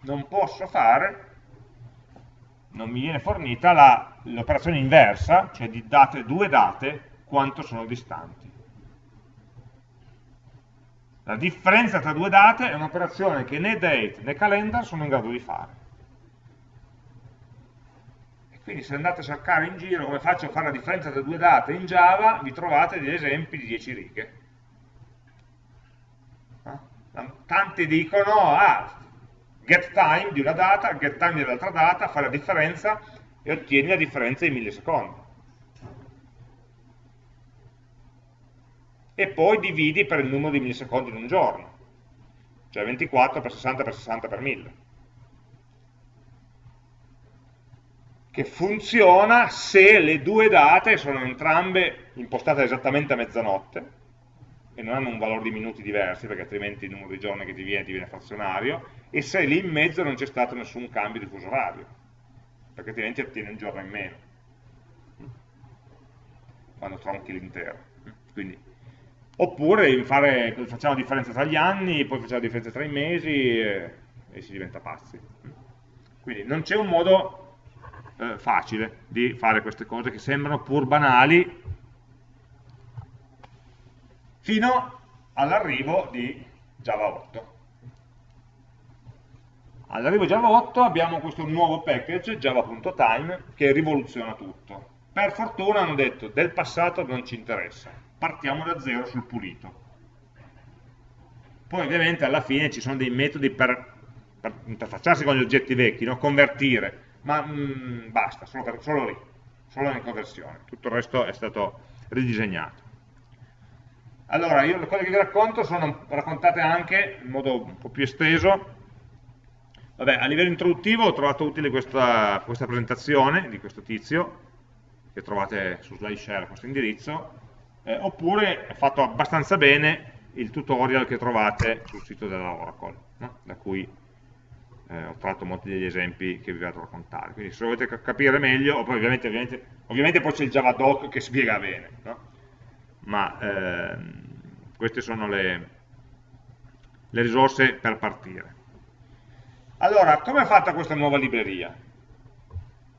non posso fare non mi viene fornita l'operazione inversa, cioè di date, due date, quanto sono distanti. La differenza tra due date è un'operazione che né date né calendar sono in grado di fare. E quindi se andate a cercare in giro come faccio a fare la differenza tra due date in Java, vi trovate degli esempi di 10 righe. Tanti dicono, ah, get time di una data, get time dell'altra data, fare la differenza e ottieni la differenza in millisecondi. E poi dividi per il numero di millisecondi in un giorno, cioè 24 per 60 per 60 per 1000. Che funziona se le due date sono entrambe impostate esattamente a mezzanotte, e non hanno un valore di minuti diversi, perché altrimenti il numero di giorni che ti viene ti frazionario, e se lì in mezzo non c'è stato nessun cambio di fuso orario, perché altrimenti ottieni un giorno in meno, quando tronchi l'intero. Quindi, oppure fare, facciamo la differenza tra gli anni, poi facciamo la differenza tra i mesi e, e si diventa pazzi. Quindi non c'è un modo eh, facile di fare queste cose che sembrano pur banali, fino all'arrivo di Java 8. All'arrivo di Java 8 abbiamo questo nuovo package, java.time, che rivoluziona tutto. Per fortuna hanno detto, del passato non ci interessa, partiamo da zero sul pulito. Poi ovviamente alla fine ci sono dei metodi per, per interfacciarsi con gli oggetti vecchi, no? convertire, ma mh, mm, basta, solo, per, solo lì, solo in conversione. Tutto il resto è stato ridisegnato. Allora, io le cose che vi racconto sono raccontate anche in modo un po' più esteso. Vabbè, a livello introduttivo ho trovato utile questa, questa presentazione di questo tizio, che trovate su SlideShare questo indirizzo, eh, oppure è fatto abbastanza bene il tutorial che trovate sul sito della Oracle, no? da cui eh, ho tratto molti degli esempi che vi vado a raccontare. Quindi se volete capire meglio, ovviamente, ovviamente, ovviamente poi c'è il Javadoc che spiega bene, no? ma ehm, queste sono le, le risorse per partire. Allora, come è fatta questa nuova libreria?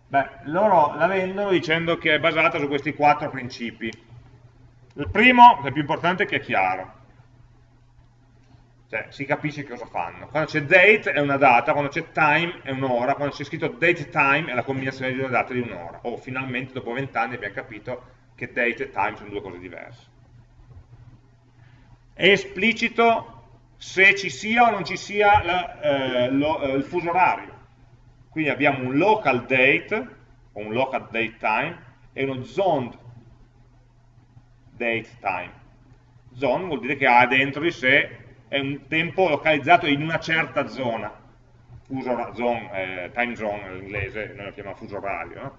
Beh, loro la vendono dicendo che è basata su questi quattro principi. Il primo, il più importante, è che è chiaro. Cioè, si capisce cosa fanno. Quando c'è date è una data, quando c'è time è un'ora, quando c'è scritto date time è la combinazione di una data e di un'ora. O finalmente, dopo vent'anni, abbiamo capito che date e time sono due cose diverse. È esplicito se ci sia o non ci sia la, eh, lo, eh, il fuso orario. Quindi abbiamo un local date, o un local date time, e uno zoned date time. Zone vuol dire che ha dentro di sé un tempo localizzato in una certa zona, fuso, zone, eh, time zone in inglese, noi lo chiamiamo fuso orario, no?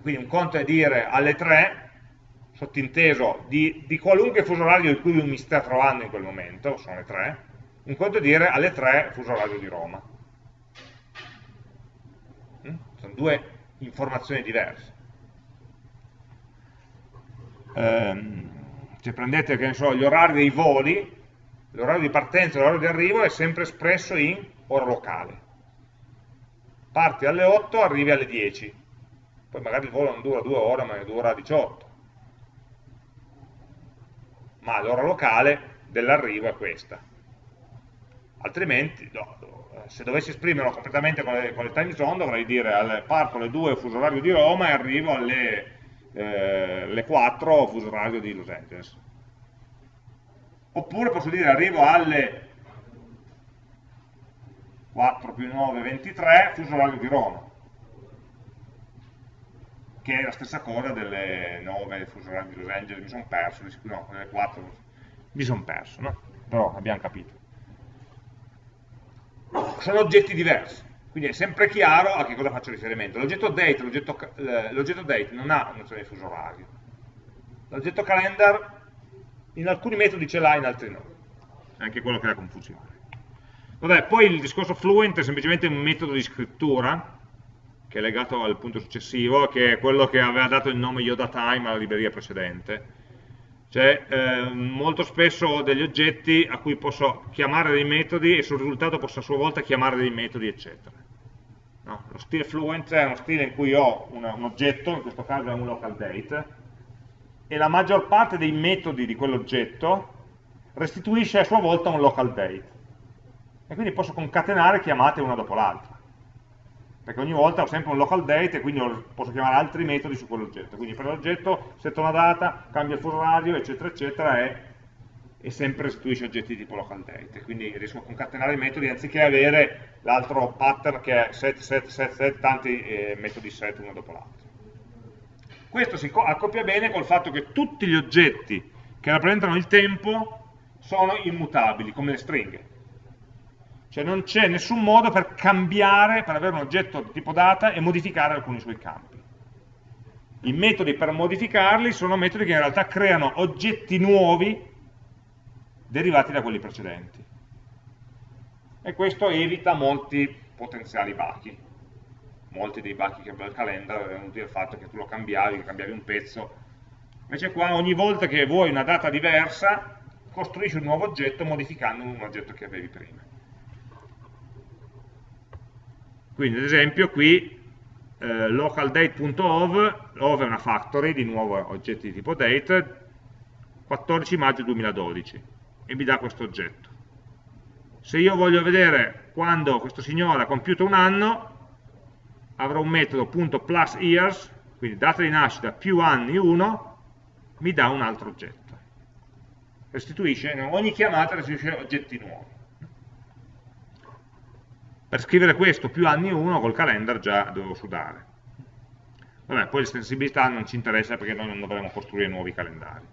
Quindi un conto è dire alle 3, sottinteso, di, di qualunque fuso orario di cui mi sta trovando in quel momento, sono le 3, un conto è dire alle 3 fuso orario di Roma. Mm? Sono due informazioni diverse. Ehm, se prendete so, gli orari dei voli, l'orario di partenza e l'orario di arrivo è sempre espresso in ora locale. Parti alle 8, arrivi alle 10 poi magari il volo non dura due ore ma dura 18 ma l'ora locale dell'arrivo è questa. Altrimenti no, se dovessi esprimerlo completamente con le, con le time zone dovrei dire alle, parto alle 2 fuso orario di Roma e arrivo alle, eh, alle 4 fuso orario di Los Angeles oppure posso dire arrivo alle 4 più 9, 23 fuso orario di Roma che è la stessa cosa delle 9 fuso orario di Los Angeles, mi sono perso, no, delle 4 mi sono perso, no? però abbiamo capito. Sono oggetti diversi, quindi è sempre chiaro a che cosa faccio riferimento. L'oggetto date, date non ha nozione di fuso orario. L'oggetto calendar in alcuni metodi ce l'ha, in altri no. È anche quello che crea confusione. Vabbè, poi il discorso fluent è semplicemente un metodo di scrittura che è legato al punto successivo, che è quello che aveva dato il nome Yoda Time alla libreria precedente. Cioè, eh, molto spesso ho degli oggetti a cui posso chiamare dei metodi e sul risultato posso a sua volta chiamare dei metodi, eccetera. No, lo stile fluent è uno stile in cui ho una, un oggetto, in questo caso è un local date, e la maggior parte dei metodi di quell'oggetto restituisce a sua volta un local date. E quindi posso concatenare chiamate una dopo l'altra perché ogni volta ho sempre un local date e quindi posso chiamare altri metodi su quell'oggetto. Quindi per l'oggetto setto una data, cambia il fuso orario, eccetera, eccetera, e, e sempre restituisce oggetti tipo local date, quindi riesco a concatenare i metodi anziché avere l'altro pattern che è set, set, set, set, tanti eh, metodi set uno dopo l'altro. Questo si accoppia bene col fatto che tutti gli oggetti che rappresentano il tempo sono immutabili, come le stringhe. Cioè non c'è nessun modo per cambiare, per avere un oggetto di tipo data e modificare alcuni suoi campi. I metodi per modificarli sono metodi che in realtà creano oggetti nuovi derivati da quelli precedenti. E questo evita molti potenziali bachi molti dei bachi che aveva il calendar erano venuti dal fatto che tu lo cambiavi, che cambiavi un pezzo. Invece qua ogni volta che vuoi una data diversa, costruisci un nuovo oggetto modificando un oggetto che avevi prima. Quindi ad esempio qui eh, localdate.ov, ov è una factory, di nuovo oggetti di tipo date, 14 maggio 2012 e mi dà questo oggetto. Se io voglio vedere quando questo signore ha compiuto un anno, avrò un metodo plus years, quindi data di nascita più anni 1, mi dà un altro oggetto. Restituisce, ogni chiamata restituisce oggetti nuovi. Per scrivere questo più anni 1 col calendar già dovevo sudare. Vabbè, poi l'estensibilità non ci interessa perché noi non dovremo costruire nuovi calendari.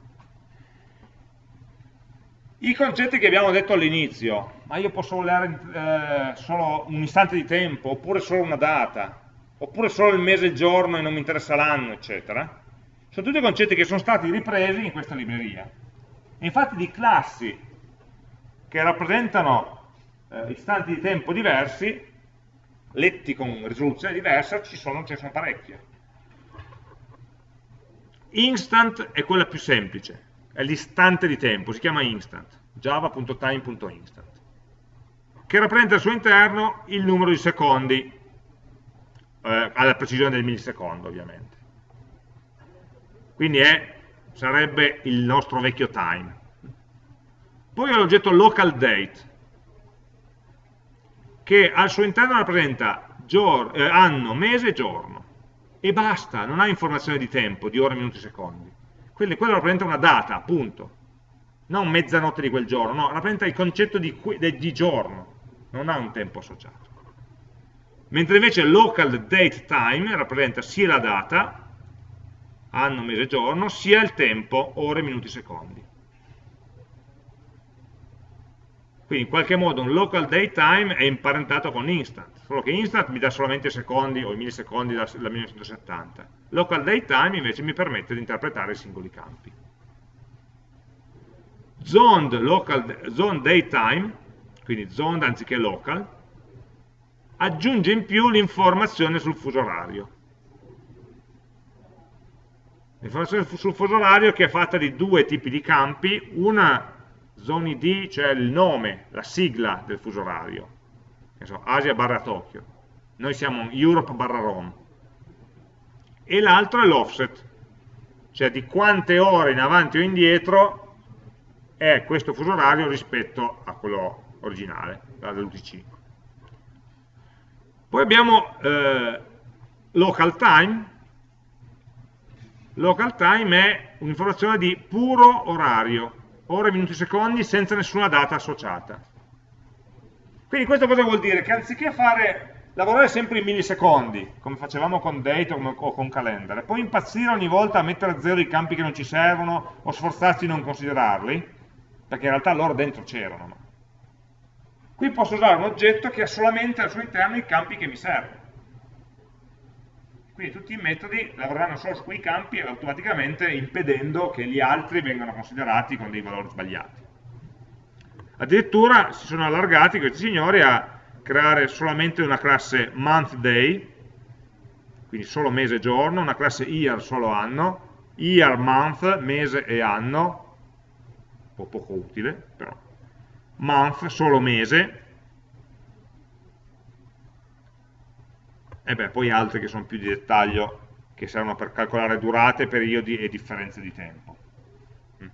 I concetti che abbiamo detto all'inizio, ma io posso voler eh, solo un istante di tempo, oppure solo una data, oppure solo il mese e il giorno e non mi interessa l'anno, eccetera, sono tutti concetti che sono stati ripresi in questa libreria. E infatti di classi che rappresentano eh, istanti di tempo diversi, letti con risoluzione diversa, ci sono, ce ne sono parecchie. Instant è quella più semplice, è l'istante di tempo, si chiama instant, java.time.instant, che rappresenta al suo interno il numero di secondi eh, alla precisione del millisecondo ovviamente. Quindi è, sarebbe il nostro vecchio time. Poi ho l'oggetto local date, che al suo interno rappresenta eh, anno, mese e giorno. E basta, non ha informazione di tempo, di ore, minuti, secondi. Quindi quello rappresenta una data, appunto. Non mezzanotte di quel giorno, no, rappresenta il concetto di, di giorno, non ha un tempo associato mentre invece local date time rappresenta sia la data, anno, mese, giorno, sia il tempo, ore, minuti, secondi. Quindi in qualche modo un local date time è imparentato con instant, solo che instant mi dà solamente i secondi o i millisecondi da 1970. Local date time invece mi permette di interpretare i singoli campi. Zoned, local, zoned date time, quindi zoned anziché local, aggiunge in più l'informazione sul fuso orario. L'informazione sul fuso orario che è fatta di due tipi di campi, una zone ID, cioè il nome, la sigla del fuso orario, Asia barra Tokyo, noi siamo Europe barra Rome, e l'altro è l'offset, cioè di quante ore in avanti o indietro è questo fuso orario rispetto a quello originale, dell'UTC. Poi abbiamo eh, local time. Local time è un'informazione di puro orario, ore, minuti, secondi, senza nessuna data associata. Quindi questo cosa vuol dire? Che anziché fare, lavorare sempre in millisecondi, come facevamo con date o con calendar, e poi impazzire ogni volta a mettere a zero i campi che non ci servono o sforzarci di non considerarli, perché in realtà loro dentro c'erano. Qui posso usare un oggetto che ha solamente al suo interno i campi che mi servono. Quindi tutti i metodi lavoreranno solo su quei campi automaticamente impedendo che gli altri vengano considerati con dei valori sbagliati. Addirittura si sono allargati questi signori a creare solamente una classe month day, quindi solo mese e giorno, una classe year solo anno, year month, mese e anno, un po' poco utile, però month, solo mese, e beh, poi altri che sono più di dettaglio, che servono per calcolare durate, periodi e differenze di tempo. Mm.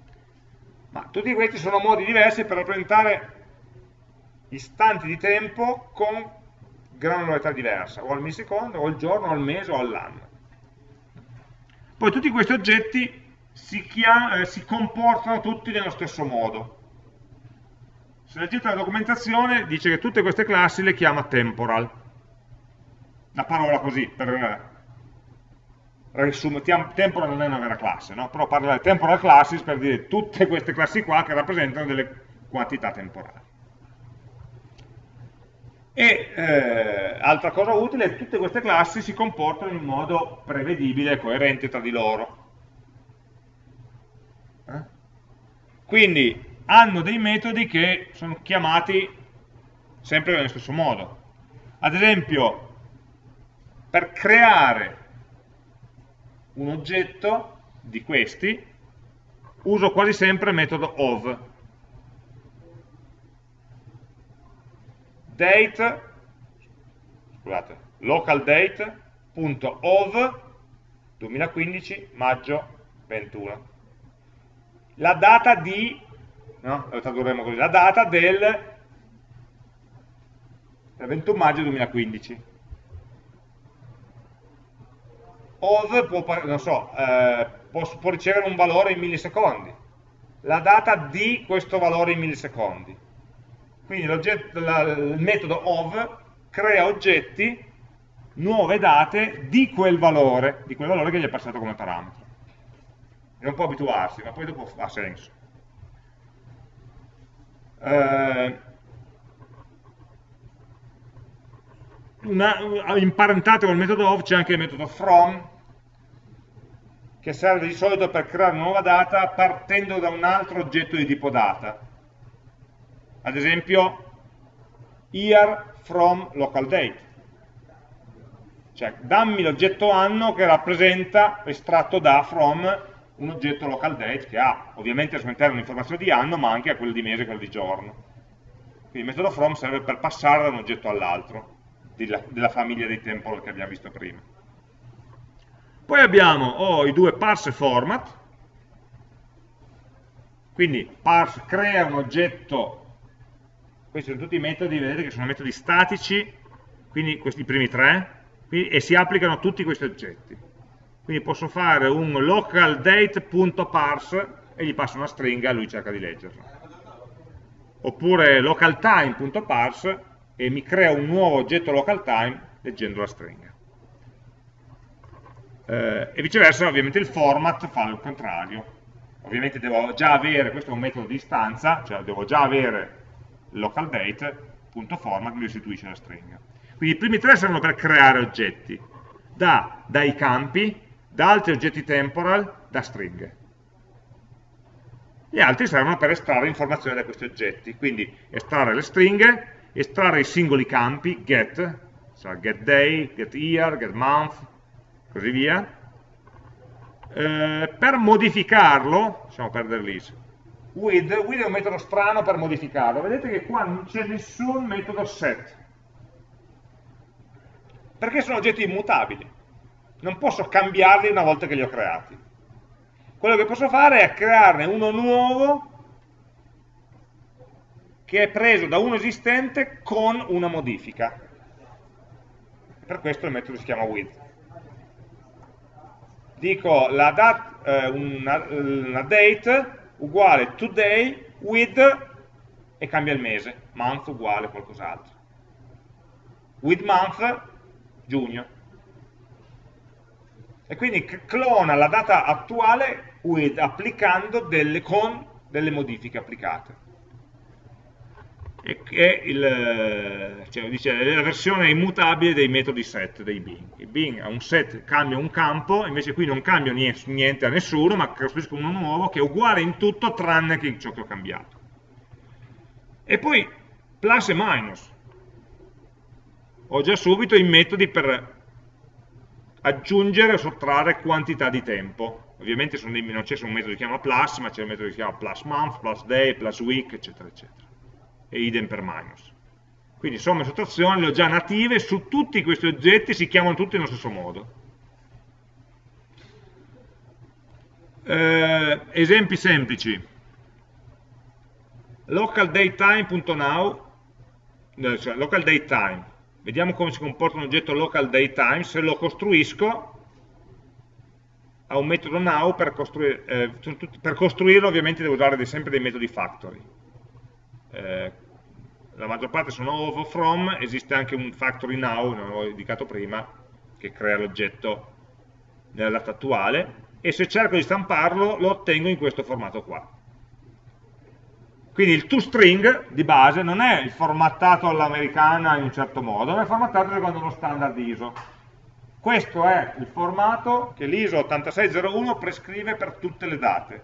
Ma tutti questi sono modi diversi per rappresentare istanti di tempo con granularità diversa, o al millisecondo, o al giorno, o al mese, o all'anno. Poi tutti questi oggetti si, eh, si comportano tutti nello stesso modo se leggete la documentazione dice che tutte queste classi le chiama temporal. Una parola così, per riassumere, temporal non è una vera classe, no? però parla di temporal classes per dire tutte queste classi qua che rappresentano delle quantità temporali. E eh, altra cosa utile, tutte queste classi si comportano in modo prevedibile e coerente tra di loro. Eh? Quindi hanno dei metodi che sono chiamati sempre nello stesso modo. Ad esempio, per creare un oggetto di questi, uso quasi sempre il metodo of. Date, scusate, localdate.of 2015 maggio 21. La data di no? lo tradurremo così, la data del 21 maggio 2015. Ov può, so, eh, può, può ricevere un valore in millisecondi, la data di questo valore in millisecondi. Quindi la, il metodo of crea oggetti, nuove date di quel valore, di quel valore che gli è passato come parametro. non può abituarsi, ma poi dopo ha senso eh, una, imparentato con il metodo of c'è anche il metodo from che serve di solito per creare una nuova data partendo da un altro oggetto di tipo data ad esempio year from local date cioè dammi l'oggetto anno che rappresenta estratto da from un oggetto local date che ha ovviamente al suo interno un'informazione di anno ma anche a quello di mese e quello di giorno. Quindi il metodo from serve per passare da un oggetto all'altro della, della, famiglia dei temporal che abbiamo visto prima. Poi abbiamo oh, i due parse format, quindi parse crea un oggetto, questi sono tutti i metodi, vedete che sono metodi statici, quindi questi primi tre, quindi, e si applicano a tutti questi oggetti quindi posso fare un localdate.parse e gli passo una stringa e lui cerca di leggerla. Oppure localtime.parse e mi crea un nuovo oggetto localtime leggendo la stringa. Eh, e viceversa ovviamente il format fa il contrario. Ovviamente devo già avere, questo è un metodo di istanza, cioè devo già avere localdate.format mi restituisce la stringa. Quindi i primi tre servono per creare oggetti, da, dai campi, da altri oggetti temporal, da stringhe. Gli altri servono per estrarre informazioni da questi oggetti, quindi estrarre le stringhe, estrarre i singoli campi, get, cioè get day, get year, get month, così via, eh, per modificarlo, lasciamo perdere l'is, with, with è un metodo strano per modificarlo, vedete che qua non c'è nessun metodo set, perché sono oggetti immutabili non posso cambiarli una volta che li ho creati. Quello che posso fare è crearne uno nuovo che è preso da uno esistente con una modifica. Per questo il metodo si chiama with. Dico la dat, eh, una, una date uguale today with e cambia il mese, month uguale qualcos'altro. With month, giugno e quindi clona la data attuale with, applicando delle, con delle modifiche applicate. E che il, cioè, dice, è la versione immutabile dei metodi set dei bin. Il bin ha un set, cambia un campo, invece qui non cambio niente a nessuno, ma costruisco uno nuovo che è uguale in tutto tranne che in ciò che ho cambiato. E poi plus e minus. Ho già subito i metodi per aggiungere o sottrarre quantità di tempo. Ovviamente dei, non c'è un metodo che si chiama plus, ma c'è un metodo che si chiama plus month, plus day, plus week, eccetera, eccetera. E idem per minus. Quindi somme e sottrazioni le ho già native, su tutti questi oggetti si chiamano tutti nello stesso modo. Eh, esempi semplici. localDateTime.now cioè localDateTime Vediamo come si comporta un oggetto local datetime, se lo costruisco ha un metodo now, per, costruire, eh, per costruirlo ovviamente devo usare sempre dei metodi factory. Eh, la maggior parte sono of from, esiste anche un factory now, non l'avevo indicato prima, che crea l'oggetto nella data attuale, e se cerco di stamparlo lo ottengo in questo formato qua. Quindi il toString di base non è il formattato all'americana in un certo modo, ma è formattato secondo uno standard ISO. Questo è il formato che l'ISO 8601 prescrive per tutte le date.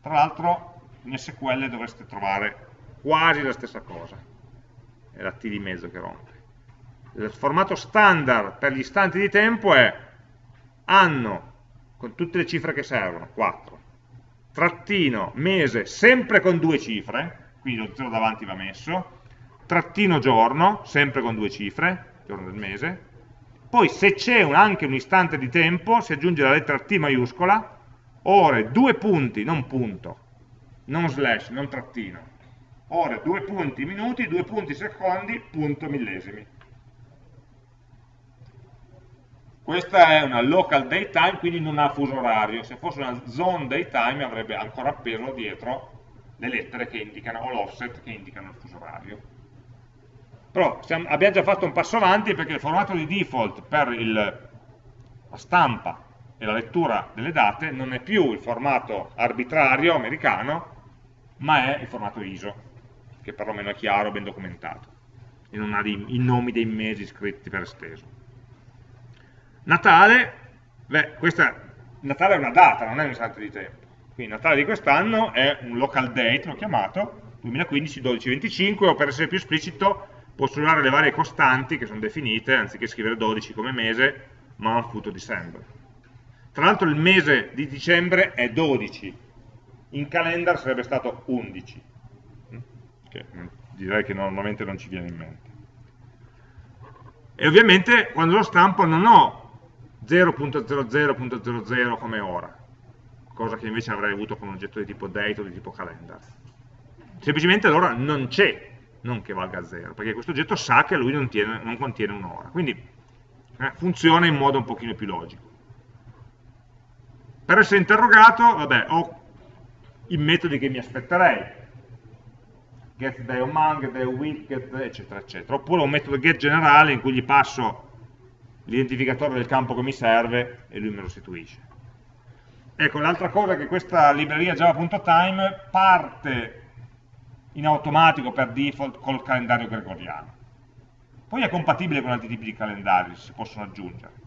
Tra l'altro in SQL dovreste trovare quasi la stessa cosa. È la T di mezzo che rompe. Il formato standard per gli istanti di tempo è anno, con tutte le cifre che servono, 4, trattino, mese, sempre con due cifre, quindi lo 0 davanti va messo, trattino giorno, sempre con due cifre, giorno del mese, poi se c'è anche un istante di tempo si aggiunge la lettera T maiuscola, ore, due punti, non punto, non slash, non trattino, ore, due punti minuti, due punti secondi, punto millesimi. Questa è una local daytime, quindi non ha fuso orario. Se fosse una zone daytime avrebbe ancora appeso dietro le lettere che indicano, o l'offset che indicano il fuso orario. Però siamo, abbiamo già fatto un passo avanti perché il formato di default per il, la stampa e la lettura delle date non è più il formato arbitrario americano, ma è il formato ISO che perlomeno è chiaro, ben documentato, e non ha dei, i nomi dei mesi scritti per esteso. Natale, beh, questa, Natale è una data, non è un istante di tempo. Quindi Natale di quest'anno è un local date, l'ho chiamato, 2015-12-25, o per essere più esplicito posso usare le varie costanti che sono definite, anziché scrivere 12 come mese, month to December. Tra l'altro il mese di dicembre è 12, in calendar sarebbe stato 11 che direi che normalmente non ci viene in mente. E ovviamente quando lo stampo non ho 0.00.00 come ora, cosa che invece avrei avuto con un oggetto di tipo date o di tipo calendar. Semplicemente l'ora non c'è, non che valga 0, perché questo oggetto sa che lui non, tiene, non contiene un'ora. Quindi eh, funziona in modo un pochino più logico. Per essere interrogato, vabbè, ho i metodi che mi aspetterei get get day of week, get, eccetera, eccetera. Oppure un metodo get generale in cui gli passo l'identificatore del campo che mi serve e lui me lo restituisce. Ecco, l'altra cosa è che questa libreria java.time parte in automatico per default col calendario gregoriano. Poi è compatibile con altri tipi di calendari, si possono aggiungere.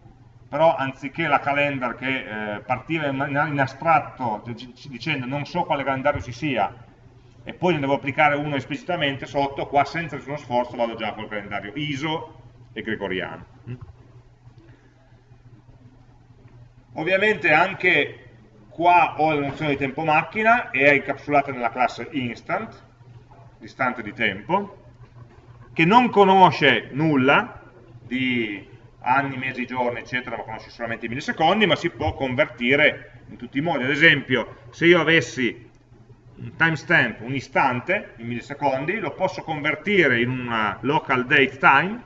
Però anziché la calendar che eh, partiva in astratto dicendo non so quale calendario ci sia, e poi ne devo applicare uno esplicitamente sotto, qua senza nessuno sforzo vado già col calendario ISO e gregoriano. Ovviamente anche qua ho la nozione di tempo macchina e è incapsulata nella classe instant, distante di tempo, che non conosce nulla di anni, mesi, giorni, eccetera, ma conosce solamente i millisecondi, ma si può convertire in tutti i modi. Ad esempio, se io avessi un timestamp, un istante in millisecondi, lo posso convertire in una local date time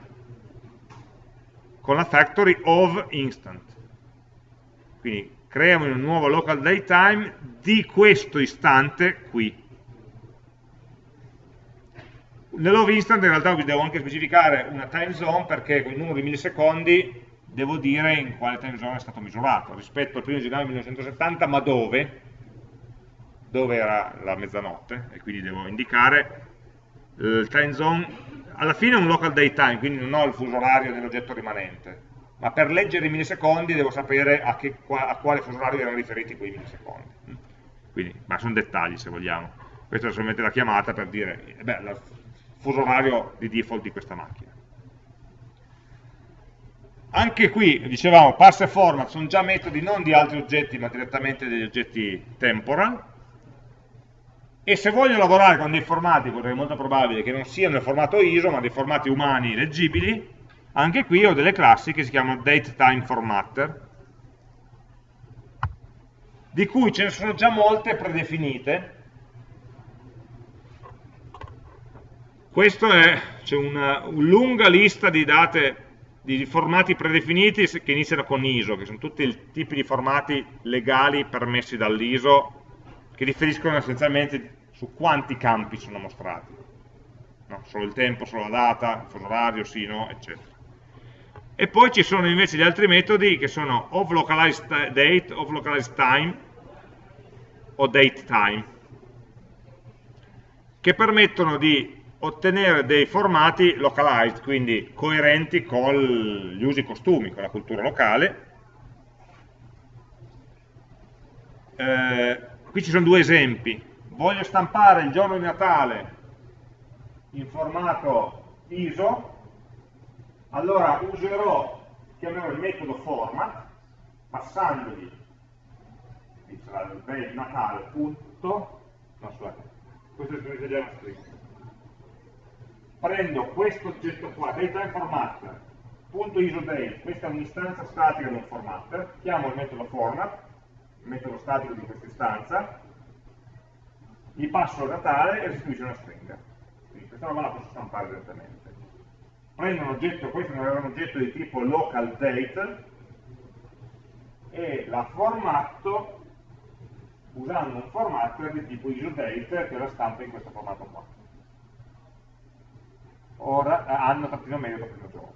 con la factory of instant. Quindi creiamo un nuovo local date time di questo istante qui. Nell'of instant in realtà vi devo anche specificare una time zone perché con il numero di millisecondi devo dire in quale time zone è stato misurato rispetto al 1 gennaio 1970 ma dove dove era la mezzanotte e quindi devo indicare il time zone. Alla fine è un local date time quindi non ho il fuso orario dell'oggetto rimanente ma per leggere i millisecondi devo sapere a, che, a quale fuso orario erano riferiti quei millisecondi. Quindi, ma sono dettagli se vogliamo. Questa è solamente la chiamata per dire eh beh, il fuso orario di default di questa macchina. Anche qui, dicevamo, pass e format sono già metodi non di altri oggetti ma direttamente degli oggetti temporal e se voglio lavorare con dei formati, perché è molto probabile che non siano nel formato ISO, ma dei formati umani leggibili, anche qui ho delle classi che si chiamano DateTimeFormatter, di cui ce ne sono già molte predefinite. Questo è, una, una lunga lista di date di formati predefiniti che iniziano con ISO, che sono tutti i tipi di formati legali permessi dall'ISO che differiscono essenzialmente su quanti campi sono mostrati. No? Solo il tempo, solo la data, solo l'orario, sì, no, eccetera. E poi ci sono invece gli altri metodi che sono of localized date, of localized time o date time, che permettono di ottenere dei formati localized, quindi coerenti con gli usi e costumi, con la cultura locale. Eh, qui ci sono due esempi. Voglio stampare il giorno di Natale in formato ISO, allora userò, chiamerò il metodo format, passandogli il Natale punto, no questo è una stringa prendo questo oggetto qua, dataInformat.isodate, questa è un'istanza statica di un formatter, chiamo il metodo format, il metodo statico di questa istanza, gli passo il Natale e restituisce una stringa. Quindi questa roba la posso stampare direttamente. Prendo un oggetto, questo è un oggetto di tipo local date e la formatto usando un formatter di tipo isodate che la stampa in questo formato qua ora, eh, anno trattino medio trattino giorno.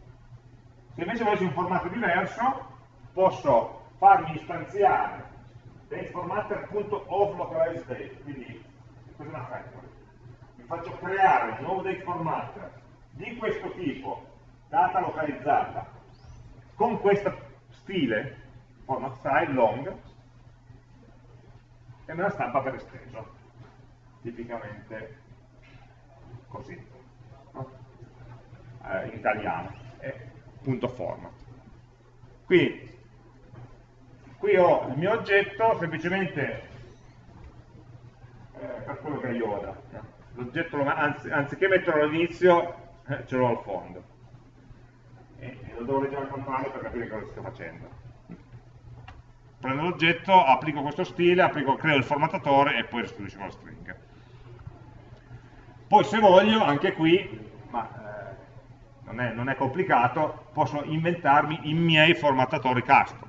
Se invece volessi un formato diverso, posso farmi istanziare dateformatter.offLocalizeDate, quindi questa è una factory. Mi faccio creare un nuovo dateformatter di questo tipo, data localizzata, con questo stile, format style long, e me la stampa per esteso, tipicamente così eh, in italiano, è punto format. Quindi, qui ho il mio oggetto semplicemente eh, per quello che è Yoda. L'oggetto, anzi, anziché metterlo all'inizio, eh, ce l'ho al fondo. E, e lo devo leggere al contrario per capire cosa sto facendo. Prendo l'oggetto, applico questo stile, applico, creo il formattatore e poi restituisco la stringa. Poi se voglio, anche qui, ma non è, non è complicato, posso inventarmi i miei formattatori custom.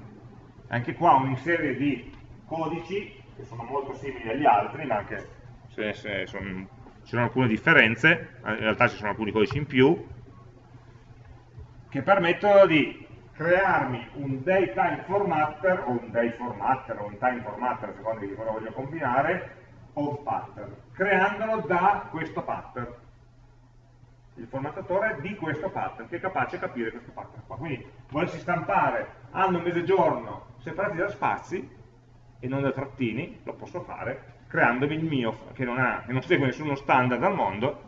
Anche qua una serie di codici che sono molto simili agli altri, ma anche se, se sono, ci sono alcune differenze, in realtà ci sono alcuni codici in più, che permettono di crearmi un daytime formatter, o un day formatter, o un time formatter, a di cosa voglio combinare, of pattern, creandolo da questo pattern il formattatore di questo pattern, che è capace di capire questo pattern qua. Quindi volessi stampare anno, mese, giorno separati da spazi e non da trattini, lo posso fare creandomi il mio, che non, ha, che non segue nessuno standard al mondo,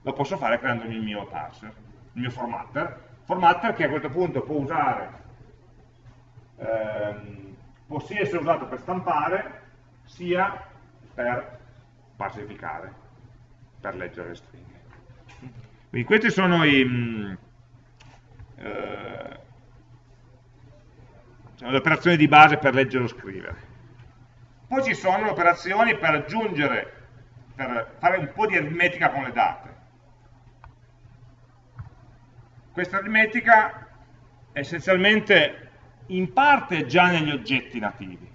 lo posso fare creandomi il mio parser, il mio formatter. Formatter che a questo punto può usare, ehm, può sia essere usato per stampare, sia per parsificare, per leggere le stringhe. Quindi queste sono i, mm, eh, le operazioni di base per leggere o scrivere. Poi ci sono le operazioni per aggiungere, per fare un po' di aritmetica con le date. Questa aritmetica è essenzialmente in parte già negli oggetti nativi,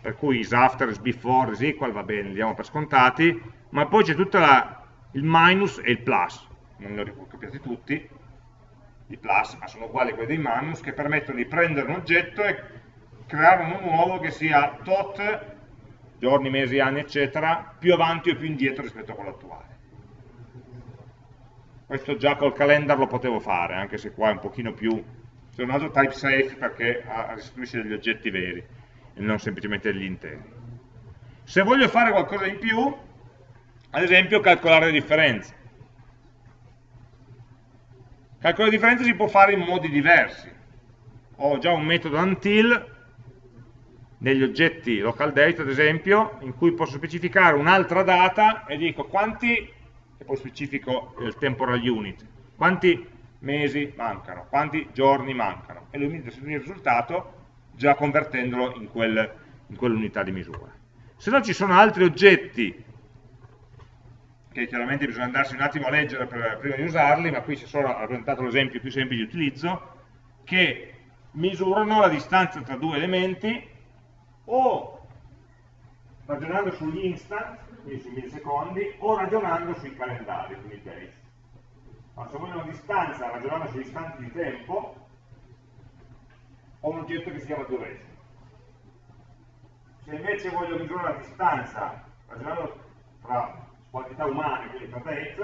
per cui is after, is before, is equal, va bene, li diamo per scontati, ma poi c'è tutta la il minus e il plus, non li ho copiati tutti, i plus, ma sono uguali a quelli dei minus, che permettono di prendere un oggetto e creare uno nuovo che sia tot, giorni, mesi, anni, eccetera, più avanti o più indietro rispetto a quello attuale. Questo già col calendar lo potevo fare, anche se qua è un pochino più... C'è un altro type safe perché restituisce degli oggetti veri e non semplicemente degli interi. Se voglio fare qualcosa in più, ad esempio calcolare le differenze. Calcolare le differenze si può fare in modi diversi. Ho già un metodo until negli oggetti local date, ad esempio, in cui posso specificare un'altra data e dico quanti, e poi specifico il temporal unit, quanti mesi mancano, quanti giorni mancano, e lui mi dà il risultato già convertendolo in, quel, in quell'unità di misura. Se no ci sono altri oggetti che chiaramente bisogna andarsi un attimo a leggere per, prima di usarli, ma qui si è solo rappresentato l'esempio più semplice di utilizzo, che misurano la distanza tra due elementi o ragionando sugli instant, quindi sui millisecondi, o ragionando sui calendari, quindi days. Ma se voglio una distanza ragionando sugli istanti di tempo, ho un oggetto che si chiama duration. Se invece voglio misurare la distanza ragionando tra quantità umane, quindi days,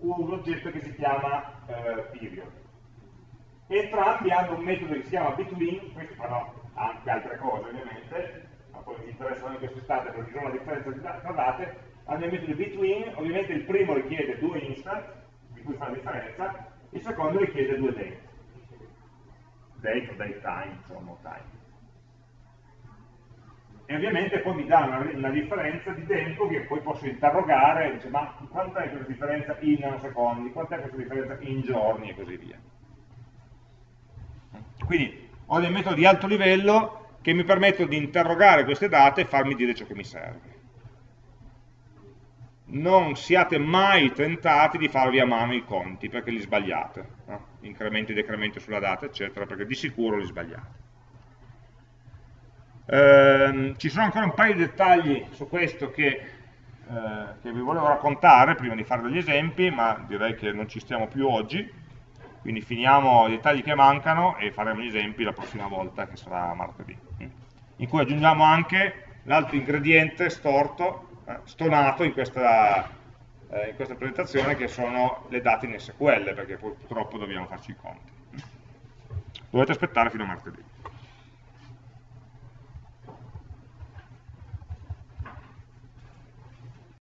ho un oggetto che si chiama eh, period. Entrambi hanno un metodo che si chiama between, questi fanno anche altre cose ovviamente, ma poi mi interessano in quest'estate perché sono la differenza tra date, hanno il metodo between, ovviamente il primo richiede due instant, di cui fa la differenza, il secondo richiede due date. Date o date time, insomma, time. E ovviamente poi mi dà una, una, differenza di tempo che poi posso interrogare, dice, ma quant'è questa differenza in nanosecondi, quant'è questa differenza in giorni e così via. Quindi ho dei metodi di alto livello che mi permettono di interrogare queste date e farmi dire ciò che mi serve. Non siate mai tentati di farvi a mano i conti, perché li sbagliate. No? Incrementi e decrementi sulla data, eccetera, perché di sicuro li sbagliate. Eh, ci sono ancora un paio di dettagli su questo che, eh, che vi volevo raccontare prima di fare degli esempi, ma direi che non ci stiamo più oggi. Quindi finiamo i dettagli che mancano e faremo gli esempi la prossima volta che sarà martedì. In cui aggiungiamo anche l'altro ingrediente storto, eh, stonato in questa, eh, in questa presentazione che sono le date in SQL perché purtroppo dobbiamo farci i conti. Dovete aspettare fino a martedì